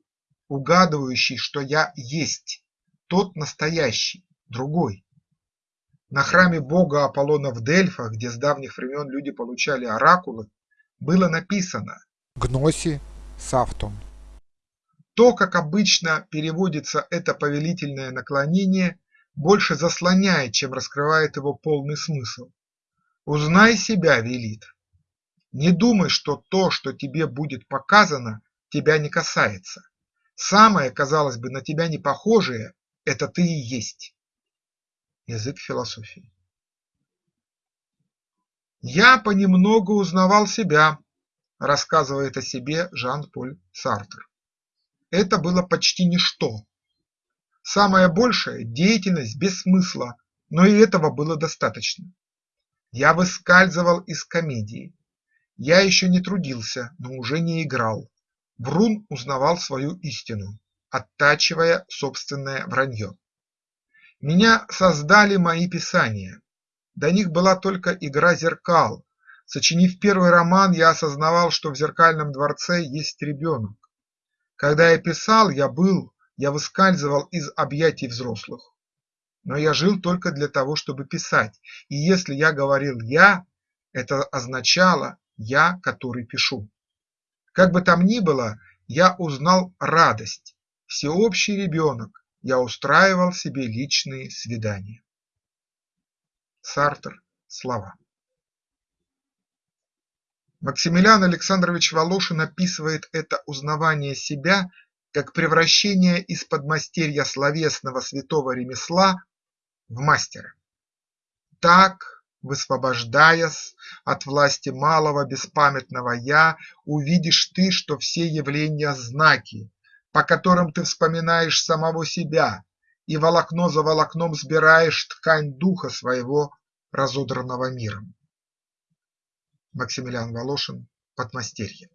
угадывающий, что я есть, тот настоящий, другой. На храме бога Аполлона в Дельфах, где с давних времен люди получали оракулы, было написано «Гноси Савтон». То, как обычно переводится это повелительное наклонение, больше заслоняет, чем раскрывает его полный смысл. «Узнай себя» велит. Не думай, что то, что тебе будет показано, тебя не касается. Самое, казалось бы, на тебя не похожее – это ты и есть. Язык философии. Я понемногу узнавал себя, рассказывает о себе Жан-Поль Сартер. Это было почти ничто. Самое большее – деятельность без смысла, но и этого было достаточно. Я выскальзывал из комедии. Я еще не трудился, но уже не играл. Брун узнавал свою истину, оттачивая собственное вранье. Меня создали мои писания. До них была только игра зеркал. Сочинив первый роман, я осознавал, что в зеркальном дворце есть ребенок. Когда я писал, я был, я выскальзывал из объятий взрослых. Но я жил только для того, чтобы писать, и если я говорил «я», это означало «я, который пишу». Как бы там ни было, я узнал радость, всеобщий ребенок, я устраивал себе личные свидания. Сартер слова. Максимилиан Александрович Волошин описывает это узнавание себя как превращение из подмастерья словесного святого ремесла в мастера. Так, высвобождаясь от власти малого беспамятного «я», увидишь ты, что все явления – знаки, по которым ты вспоминаешь самого себя и волокно за волокном сбираешь ткань духа своего разодранного миром. Максимилиан Волошин «Подмастерье».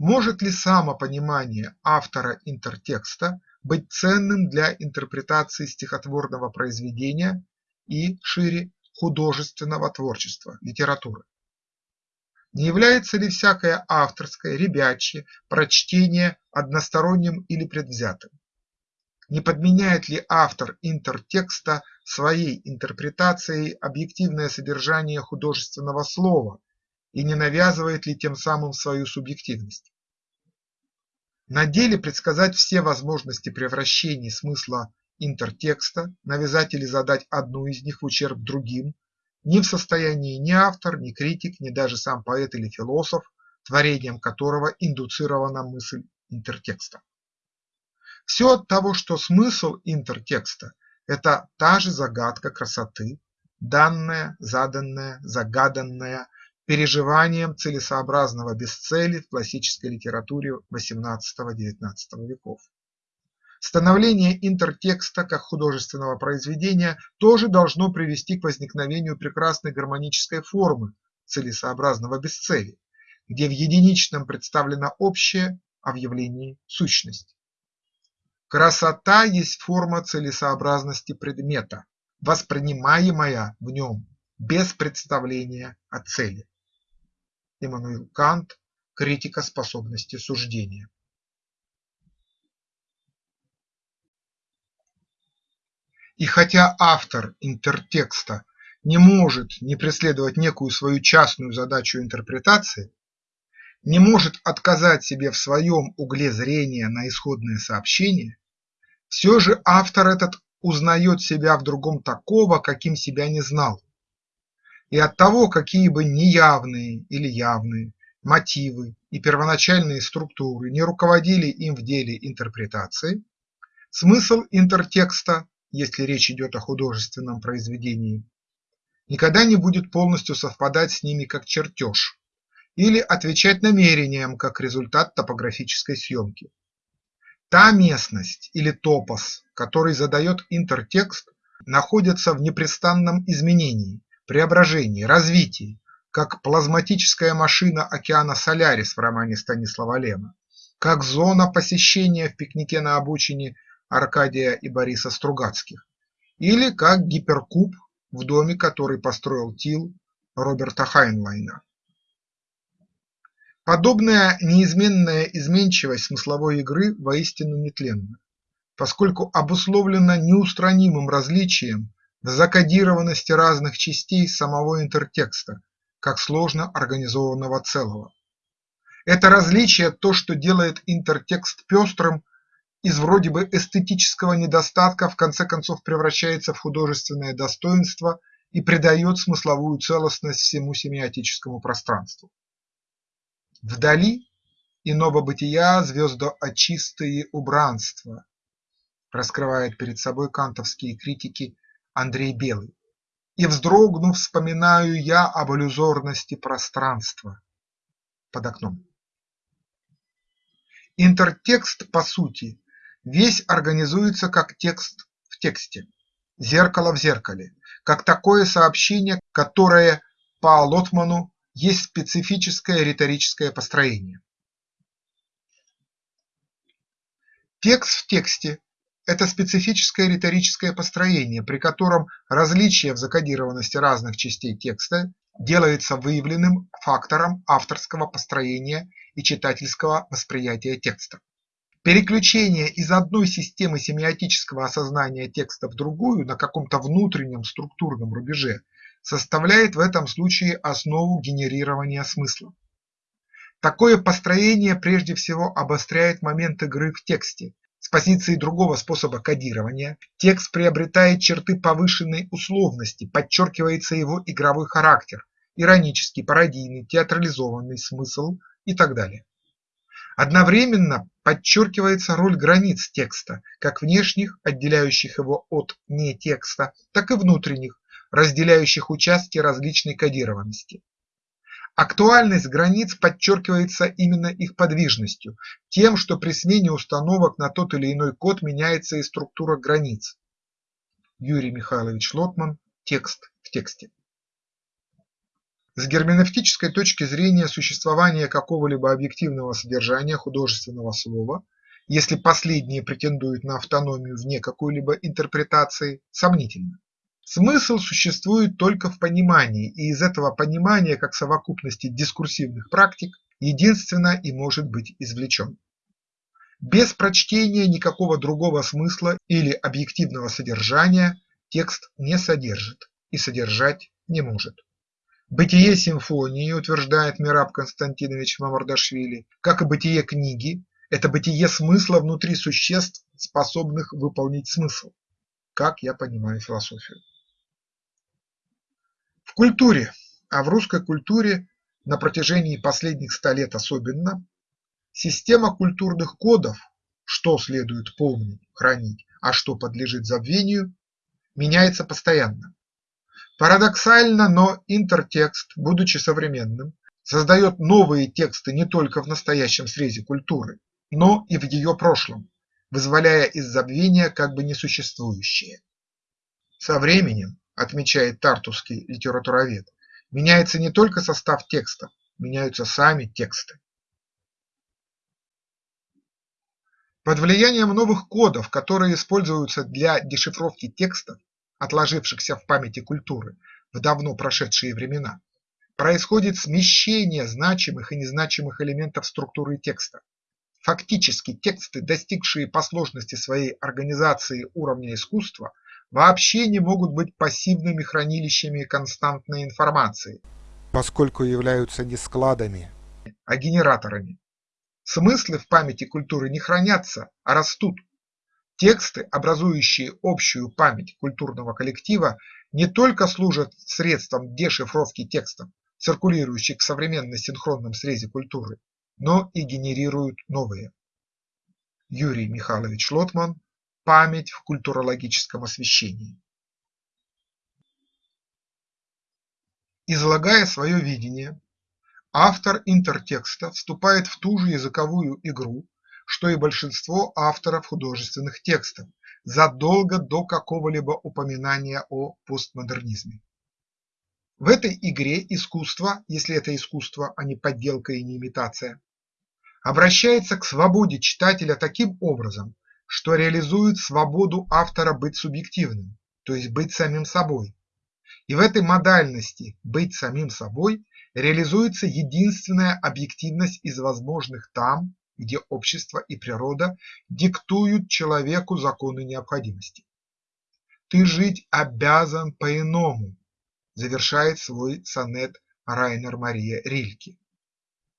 Может ли самопонимание автора интертекста быть ценным для интерпретации стихотворного произведения и, шире, художественного творчества, литературы? Не является ли всякое авторское, ребячье прочтение односторонним или предвзятым? Не подменяет ли автор интертекста своей интерпретацией объективное содержание художественного слова и не навязывает ли тем самым свою субъективность? На деле предсказать все возможности превращений смысла интертекста, навязать или задать одну из них в ущерб другим не в состоянии ни автор, ни критик, ни даже сам поэт или философ, творением которого индуцирована мысль интертекста. Все от того, что смысл интертекста – это та же загадка красоты, данная, заданная, загаданная, переживанием целесообразного без цели в классической литературе XVIII-XIX веков. Становление интертекста как художественного произведения тоже должно привести к возникновению прекрасной гармонической формы целесообразного без цели, где в единичном представлено общее, а в явлении – сущность. Красота есть форма целесообразности предмета, воспринимаемая в нем без представления о цели. Иммануил Кант «Критика способности суждения». И хотя автор интертекста не может не преследовать некую свою частную задачу интерпретации, не может отказать себе в своем угле зрения на исходное сообщение, все же автор этот узнает себя в другом такого, каким себя не знал. И от того, какие бы неявные или явные мотивы и первоначальные структуры не руководили им в деле интерпретации, смысл интертекста, если речь идет о художественном произведении, никогда не будет полностью совпадать с ними как чертеж или отвечать намерениям как результат топографической съемки. Та местность или топос, который задает интертекст, находится в непрестанном изменении, преображении, развитии, как плазматическая машина океана Солярис в романе Станислава Лема, как зона посещения в пикнике на обочине Аркадия и Бориса Стругацких, или как гиперкуб в доме, который построил Тил Роберта Хайнлайна. Подобная неизменная изменчивость смысловой игры воистину нетленна, поскольку обусловлена неустранимым различием в закодированности разных частей самого интертекста, как сложно организованного целого. Это различие – то, что делает интертекст пестрым, из вроде бы эстетического недостатка в конце концов превращается в художественное достоинство и придает смысловую целостность всему семиотическому пространству. Вдали иного бытия звездоочистые убранства, раскрывает перед собой кантовские критики Андрей Белый. И вздрогнув, вспоминаю я об иллюзорности пространства под окном. Интертекст, по сути, весь организуется как текст в тексте, зеркало в зеркале, как такое сообщение, которое по Лотману есть специфическое риторическое построение. Текст в тексте – это специфическое риторическое построение, при котором различие в закодированности разных частей текста делается выявленным фактором авторского построения и читательского восприятия текста. Переключение из одной системы семиотического осознания текста в другую на каком-то внутреннем структурном рубеже составляет в этом случае основу генерирования смысла. Такое построение прежде всего обостряет момент игры в тексте, позиции другого способа кодирования текст приобретает черты повышенной условности, подчеркивается его игровой характер, иронический, пародийный, театрализованный смысл и так далее. Одновременно подчеркивается роль границ текста, как внешних, отделяющих его от нетекста, так и внутренних, разделяющих участки различной кодированности. Актуальность границ подчеркивается именно их подвижностью, тем, что при смене установок на тот или иной код меняется и структура границ. Юрий Михайлович Лотман. Текст в тексте. С герменевтической точки зрения существование какого-либо объективного содержания художественного слова, если последнее претендует на автономию вне какой-либо интерпретации, сомнительно. Смысл существует только в понимании, и из этого понимания, как совокупности дискурсивных практик, единственно и может быть извлечен. Без прочтения никакого другого смысла или объективного содержания текст не содержит и содержать не может. Бытие симфонии, утверждает Мираб Константинович Мамардашвили, как и бытие книги, это бытие смысла внутри существ, способных выполнить смысл, как я понимаю философию. В культуре, а в русской культуре на протяжении последних ста лет особенно, система культурных кодов, что следует помнить, хранить, а что подлежит забвению, меняется постоянно. Парадоксально, но интертекст, будучи современным, создает новые тексты не только в настоящем срезе культуры, но и в ее прошлом, вызволяя из забвения как бы несуществующее. Со временем, отмечает тартусский литературовед, меняется не только состав текста, меняются сами тексты. Под влиянием новых кодов, которые используются для дешифровки текстов, отложившихся в памяти культуры в давно прошедшие времена, происходит смещение значимых и незначимых элементов структуры текста. Фактически тексты, достигшие по сложности своей организации уровня искусства, вообще не могут быть пассивными хранилищами константной информации, поскольку являются не складами, а генераторами. Смыслы в памяти культуры не хранятся, а растут. Тексты, образующие общую память культурного коллектива, не только служат средством дешифровки текстов, циркулирующих в современной синхронном срезе культуры, но и генерируют новые. Юрий Михайлович Лотман Память в культурологическом освещении. Излагая свое видение, автор интертекста вступает в ту же языковую игру, что и большинство авторов художественных текстов задолго до какого-либо упоминания о постмодернизме. В этой игре искусство, если это искусство, а не подделка и не имитация, обращается к свободе читателя таким образом, что реализует свободу автора быть субъективным, то есть быть самим собой. И в этой модальности «быть самим собой» реализуется единственная объективность из возможных там, где общество и природа диктуют человеку законы необходимости. «Ты жить обязан по-иному», завершает свой сонет Райнер Мария Рильке.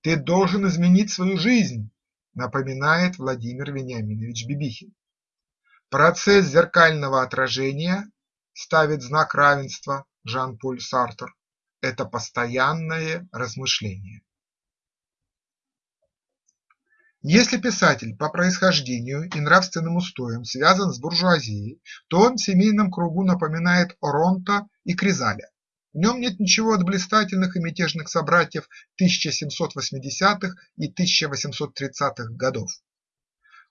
«Ты должен изменить свою жизнь», напоминает Владимир Вениаминович Бибихин. Процесс зеркального отражения ставит знак равенства Жан-Поль Сартр – это постоянное размышление. Если писатель по происхождению и нравственным устоям связан с буржуазией, то он в семейном кругу напоминает Оронта и Кризаля. В нем нет ничего от блистательных и мятежных собратьев 1780-х и 1830-х годов.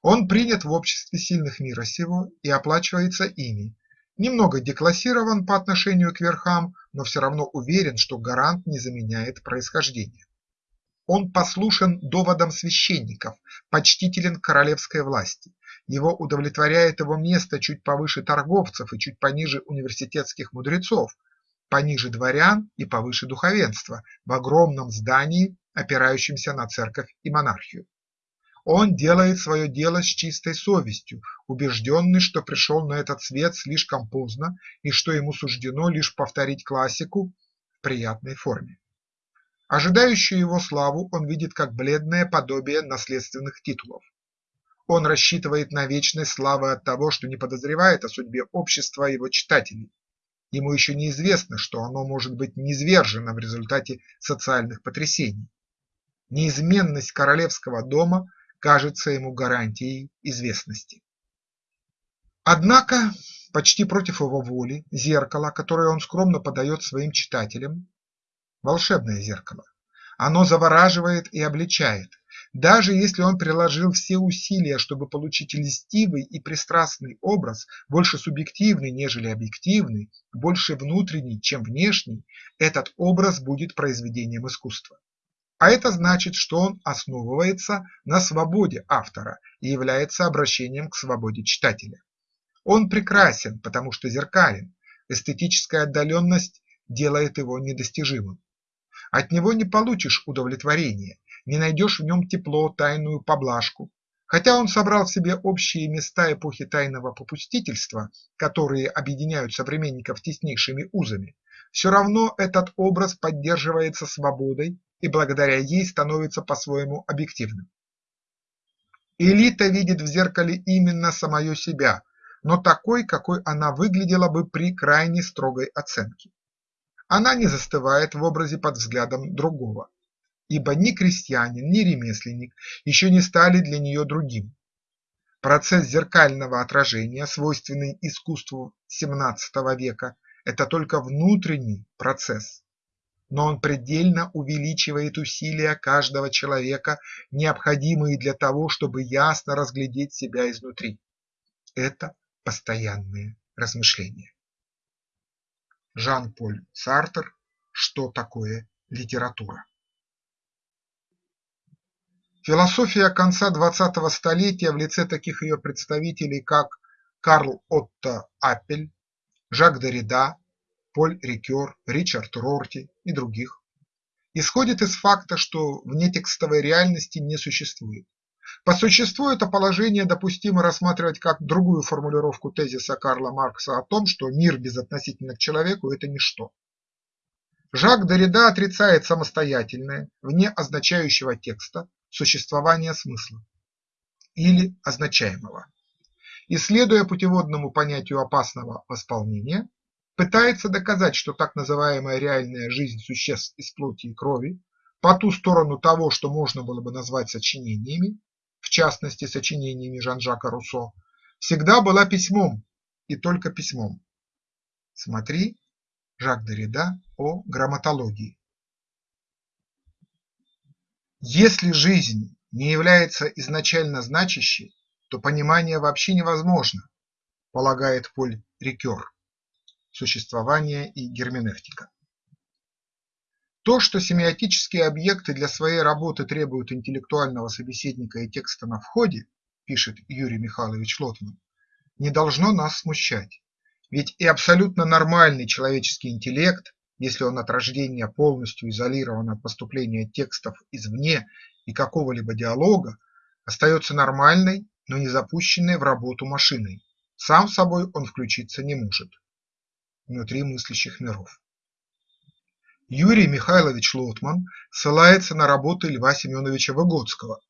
Он принят в обществе сильных мира сего и оплачивается ими, немного деклассирован по отношению к верхам, но все равно уверен, что гарант не заменяет происхождение. Он послушен доводам священников, почтителен королевской власти. Его удовлетворяет его место чуть повыше торговцев и чуть пониже университетских мудрецов, пониже дворян и повыше духовенства в огромном здании, опирающемся на церковь и монархию. Он делает свое дело с чистой совестью, убежденный, что пришел на этот свет слишком поздно и что ему суждено лишь повторить классику в приятной форме. Ожидающую его славу он видит как бледное подобие наследственных титулов. Он рассчитывает на вечность славы от того, что не подозревает о судьбе общества его читателей. Ему еще неизвестно, что оно может быть низвержено в результате социальных потрясений. Неизменность королевского дома кажется ему гарантией известности. Однако, почти против его воли, зеркало, которое он скромно подает своим читателям – волшебное зеркало. Оно завораживает и обличает, даже если он приложил все усилия, чтобы получить льстивый и пристрастный образ, больше субъективный, нежели объективный, больше внутренний, чем внешний, этот образ будет произведением искусства. А это значит, что он основывается на свободе автора и является обращением к свободе читателя. Он прекрасен, потому что зеркален, эстетическая отдаленность делает его недостижимым. От него не получишь удовлетворения, не найдешь в нем тепло, тайную поблажку. Хотя он собрал в себе общие места эпохи тайного попустительства, которые объединяют современников теснейшими узами, все равно этот образ поддерживается свободой и благодаря ей становится по-своему объективным. Элита видит в зеркале именно самое себя, но такой, какой она выглядела бы при крайне строгой оценке. Она не застывает в образе под взглядом другого ибо ни крестьянин, ни ремесленник еще не стали для нее другим. Процесс зеркального отражения, свойственный искусству XVII века, это только внутренний процесс, но он предельно увеличивает усилия каждого человека, необходимые для того, чтобы ясно разглядеть себя изнутри. Это постоянные размышления. Жан-Поль Сартер «Что такое литература?» Философия конца двадцатого столетия в лице таких ее представителей, как Карл Отто Аппель, Жак Derrida, Поль Рикер, Ричард Рорти и других, исходит из факта, что внетекстовой реальности не существует. По существу это положение допустимо рассматривать как другую формулировку тезиса Карла Маркса о том, что мир безотносительно к человеку – это ничто. Жак Derrida отрицает самостоятельное, вне означающего текста, существования смысла или означаемого. Исследуя путеводному понятию опасного восполнения, пытается доказать, что так называемая реальная жизнь существ из плоти и крови по ту сторону того, что можно было бы назвать сочинениями, в частности сочинениями Жан-Жака Руссо, всегда была письмом и только письмом. Смотри Жак Derrida о грамматологии. Если жизнь не является изначально значащей, то понимание вообще невозможно, полагает Поль Рикер «Существование и герменевтика». То, что семиотические объекты для своей работы требуют интеллектуального собеседника и текста на входе, пишет Юрий Михайлович Лотман, не должно нас смущать, ведь и абсолютно нормальный человеческий интеллект если он от рождения полностью изолирован от поступления текстов извне и какого-либо диалога, остается нормальной, но не запущенной в работу машиной, сам собой он включиться не может. Внутри мыслящих миров. Юрий Михайлович Лотман ссылается на работы Льва Семеновича Выгодского,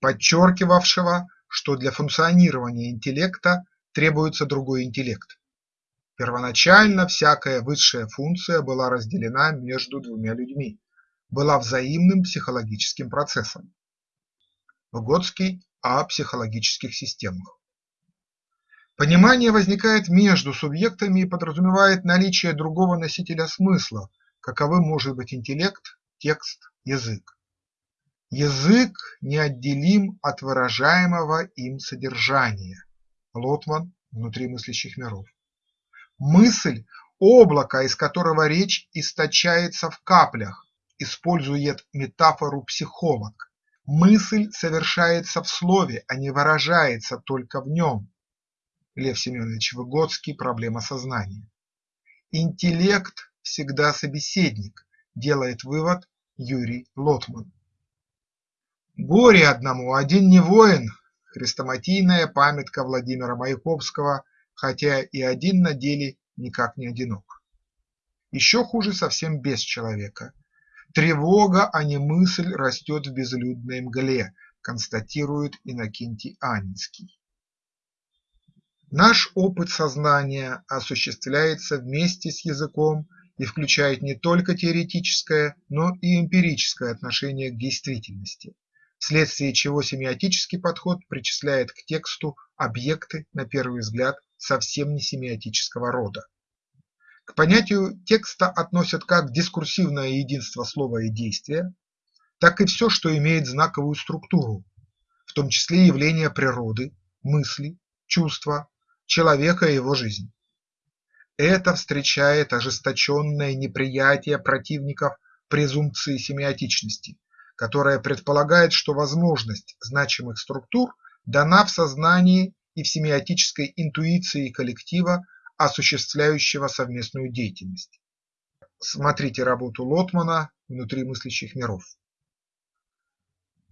подчеркивавшего, что для функционирования интеллекта требуется другой интеллект Первоначально всякая высшая функция была разделена между двумя людьми, была взаимным психологическим процессом. Выгодский о психологических системах. Понимание возникает между субъектами и подразумевает наличие другого носителя смысла, каковым может быть интеллект, текст, язык. Язык неотделим от выражаемого им содержания. Лотман «Внутри мыслящих миров». Мысль – облако, из которого речь источается в каплях, использует метафору психолог. Мысль совершается в слове, а не выражается только в нем. Лев Семенович Выгодский «Проблема сознания». Интеллект всегда собеседник, делает вывод Юрий Лотман. Горе одному, один не воин – хрестоматийная памятка Владимира Маяковского хотя и один на деле никак не одинок. Еще хуже совсем без человека. Тревога, а не мысль растет в безлюдной мгле, констатирует Иннокентий Анинский. Наш опыт сознания осуществляется вместе с языком и включает не только теоретическое, но и эмпирическое отношение к действительности, вследствие чего семиотический подход причисляет к тексту объекты, на первый взгляд, совсем не семиотического рода. К понятию текста относят как дискурсивное единство слова и действия, так и все, что имеет знаковую структуру, в том числе явления природы, мысли, чувства, человека и его жизнь. Это встречает ожесточенное неприятие противников презумпции семиотичности, которая предполагает, что возможность значимых структур дана в сознании и в семиотической интуиции коллектива, осуществляющего совместную деятельность. Смотрите работу Лотмана «Внутри мыслящих миров».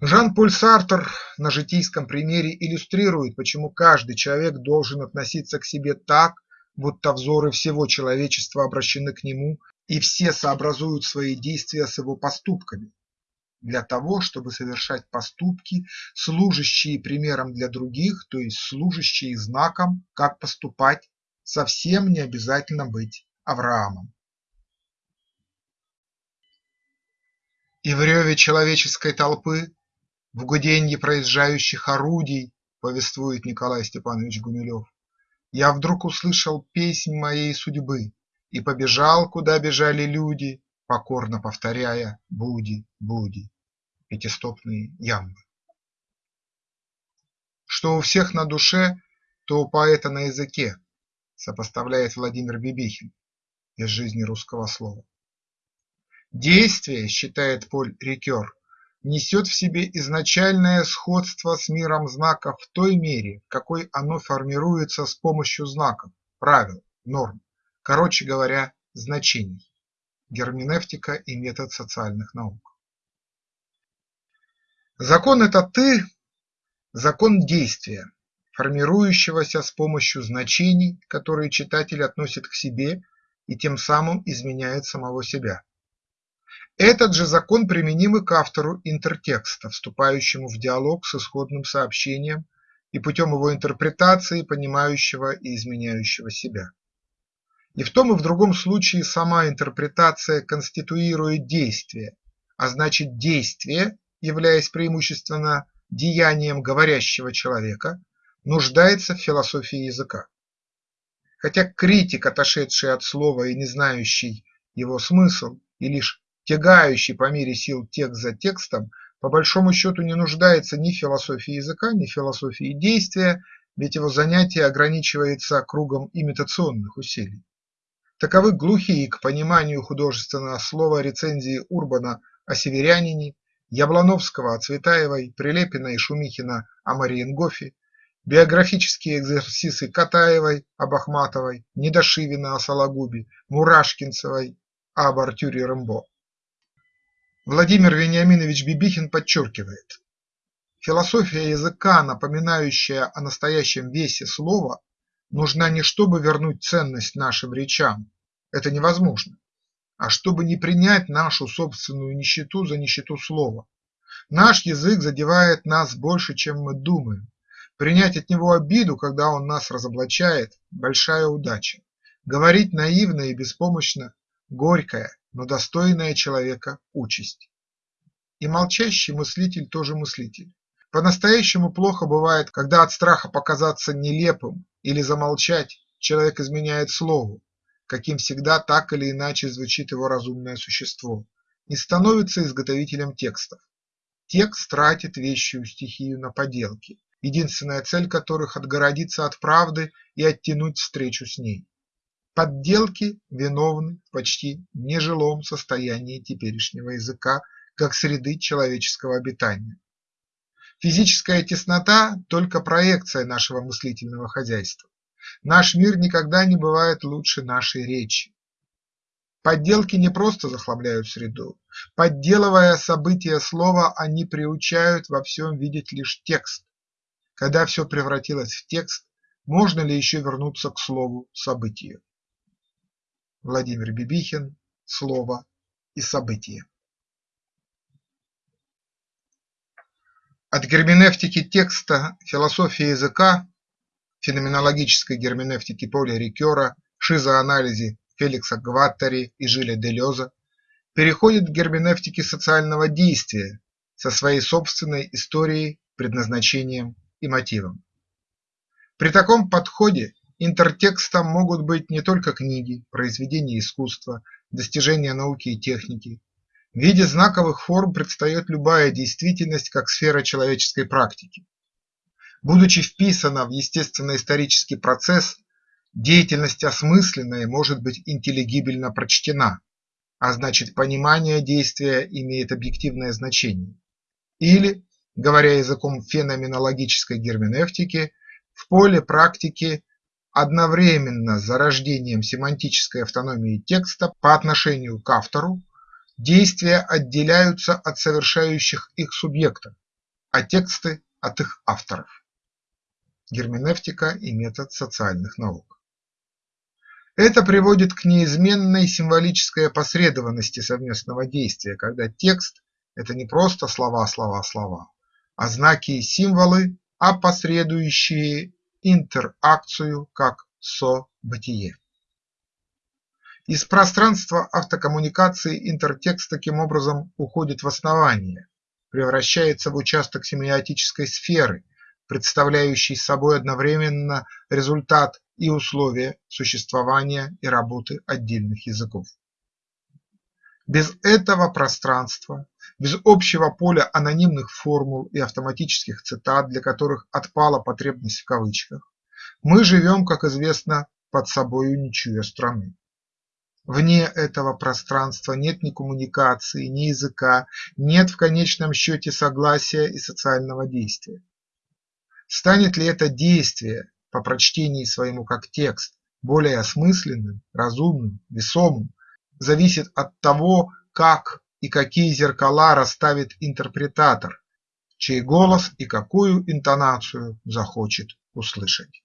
Жан-Поль Сартр на житейском примере иллюстрирует, почему каждый человек должен относиться к себе так, будто взоры всего человечества обращены к нему и все сообразуют свои действия с его поступками для того, чтобы совершать поступки, служащие примером для других, то есть служащие знаком, как поступать, совсем не обязательно быть Авраамом. И в реве человеческой толпы, в гуденье проезжающих орудий, повествует Николай Степанович Гумилев, я вдруг услышал песнь моей судьбы и побежал, куда бежали люди, покорно повторяя «Буди, буди» пятистопные ямбы. Что у всех на душе, то у поэта на языке, сопоставляет Владимир Бибихин из жизни русского слова. Действие, считает Поль Рикер, несет в себе изначальное сходство с миром знаков в той мере, в какой оно формируется с помощью знаков, правил, норм, короче говоря, значений. Герменевтика и метод социальных наук. Закон – это ты, закон действия, формирующегося с помощью значений, которые читатель относит к себе и тем самым изменяет самого себя. Этот же закон применим и к автору интертекста, вступающему в диалог с исходным сообщением и путем его интерпретации понимающего и изменяющего себя. И в том и в другом случае сама интерпретация конституирует действие, а значит действие, являясь преимущественно деянием говорящего человека, нуждается в философии языка. Хотя критик, отошедший от слова и не знающий его смысл, и лишь тягающий по мере сил текст за текстом, по большому счету не нуждается ни в философии языка, ни в философии действия, ведь его занятие ограничивается кругом имитационных усилий. Таковы глухие к пониманию художественного слова рецензии Урбана о северянине, Яблоновского о Цветаевой, Прилепина и Шумихина о Мариенгофе, биографические экзерсисы Катаевой об Ахматовой, Недошивина о Сологубе, Мурашкинцевой об Артюре Рэмбо. Владимир Вениаминович Бибихин подчеркивает: философия языка, напоминающая о настоящем весе слова, нужна не чтобы вернуть ценность нашим речам – это невозможно, а чтобы не принять нашу собственную нищету за нищету слова. Наш язык задевает нас больше, чем мы думаем. Принять от него обиду, когда он нас разоблачает – большая удача. Говорить наивно и беспомощно – горькая, но достойная человека участь. И молчащий мыслитель тоже мыслитель. По-настоящему плохо бывает, когда от страха показаться нелепым или замолчать человек изменяет слову, каким всегда так или иначе звучит его разумное существо, и становится изготовителем текстов. Текст тратит вещую стихию на поделки, единственная цель которых – отгородиться от правды и оттянуть встречу с ней. Подделки виновны в почти нежилом состоянии теперешнего языка как среды человеческого обитания. Физическая теснота – только проекция нашего мыслительного хозяйства. Наш мир никогда не бывает лучше нашей речи. Подделки не просто захламляют среду. Подделывая события слова, они приучают во всем видеть лишь текст. Когда все превратилось в текст, можно ли еще вернуться к слову событию? Владимир Бибихин «Слово и событие». От герменевтики текста, философии языка, феноменологической герменевтики Поля Рикера, шизоанализе Феликса Гваттари и Жиля Делеза переходит к герменевтике социального действия со своей собственной историей, предназначением и мотивом. При таком подходе интертекстом могут быть не только книги, произведения искусства, достижения науки и техники. В виде знаковых форм предстает любая действительность как сфера человеческой практики. Будучи вписана в естественно-исторический процесс, деятельность осмысленная может быть интеллигибельно прочтена, а значит понимание действия имеет объективное значение. Или, говоря языком феноменологической герменевтики, в поле практики одновременно с зарождением семантической автономии текста по отношению к автору действия отделяются от совершающих их субъектов, а тексты – от их авторов. Герменевтика и метод социальных наук. Это приводит к неизменной символической опосредованности совместного действия, когда текст – это не просто слова, слова, слова, а знаки и символы, опосредующие интеракцию как со-бытие. Из пространства автокоммуникации интертекст таким образом уходит в основание, превращается в участок семиотической сферы, представляющий собой одновременно результат и условия существования и работы отдельных языков. Без этого пространства, без общего поля анонимных формул и автоматических цитат, для которых отпала потребность в кавычках, мы живем, как известно, под собою не чуя страны. Вне этого пространства нет ни коммуникации, ни языка, нет в конечном счете согласия и социального действия. Станет ли это действие по прочтении своему как текст более осмысленным, разумным, весомым, зависит от того, как и какие зеркала расставит интерпретатор, чей голос и какую интонацию захочет услышать.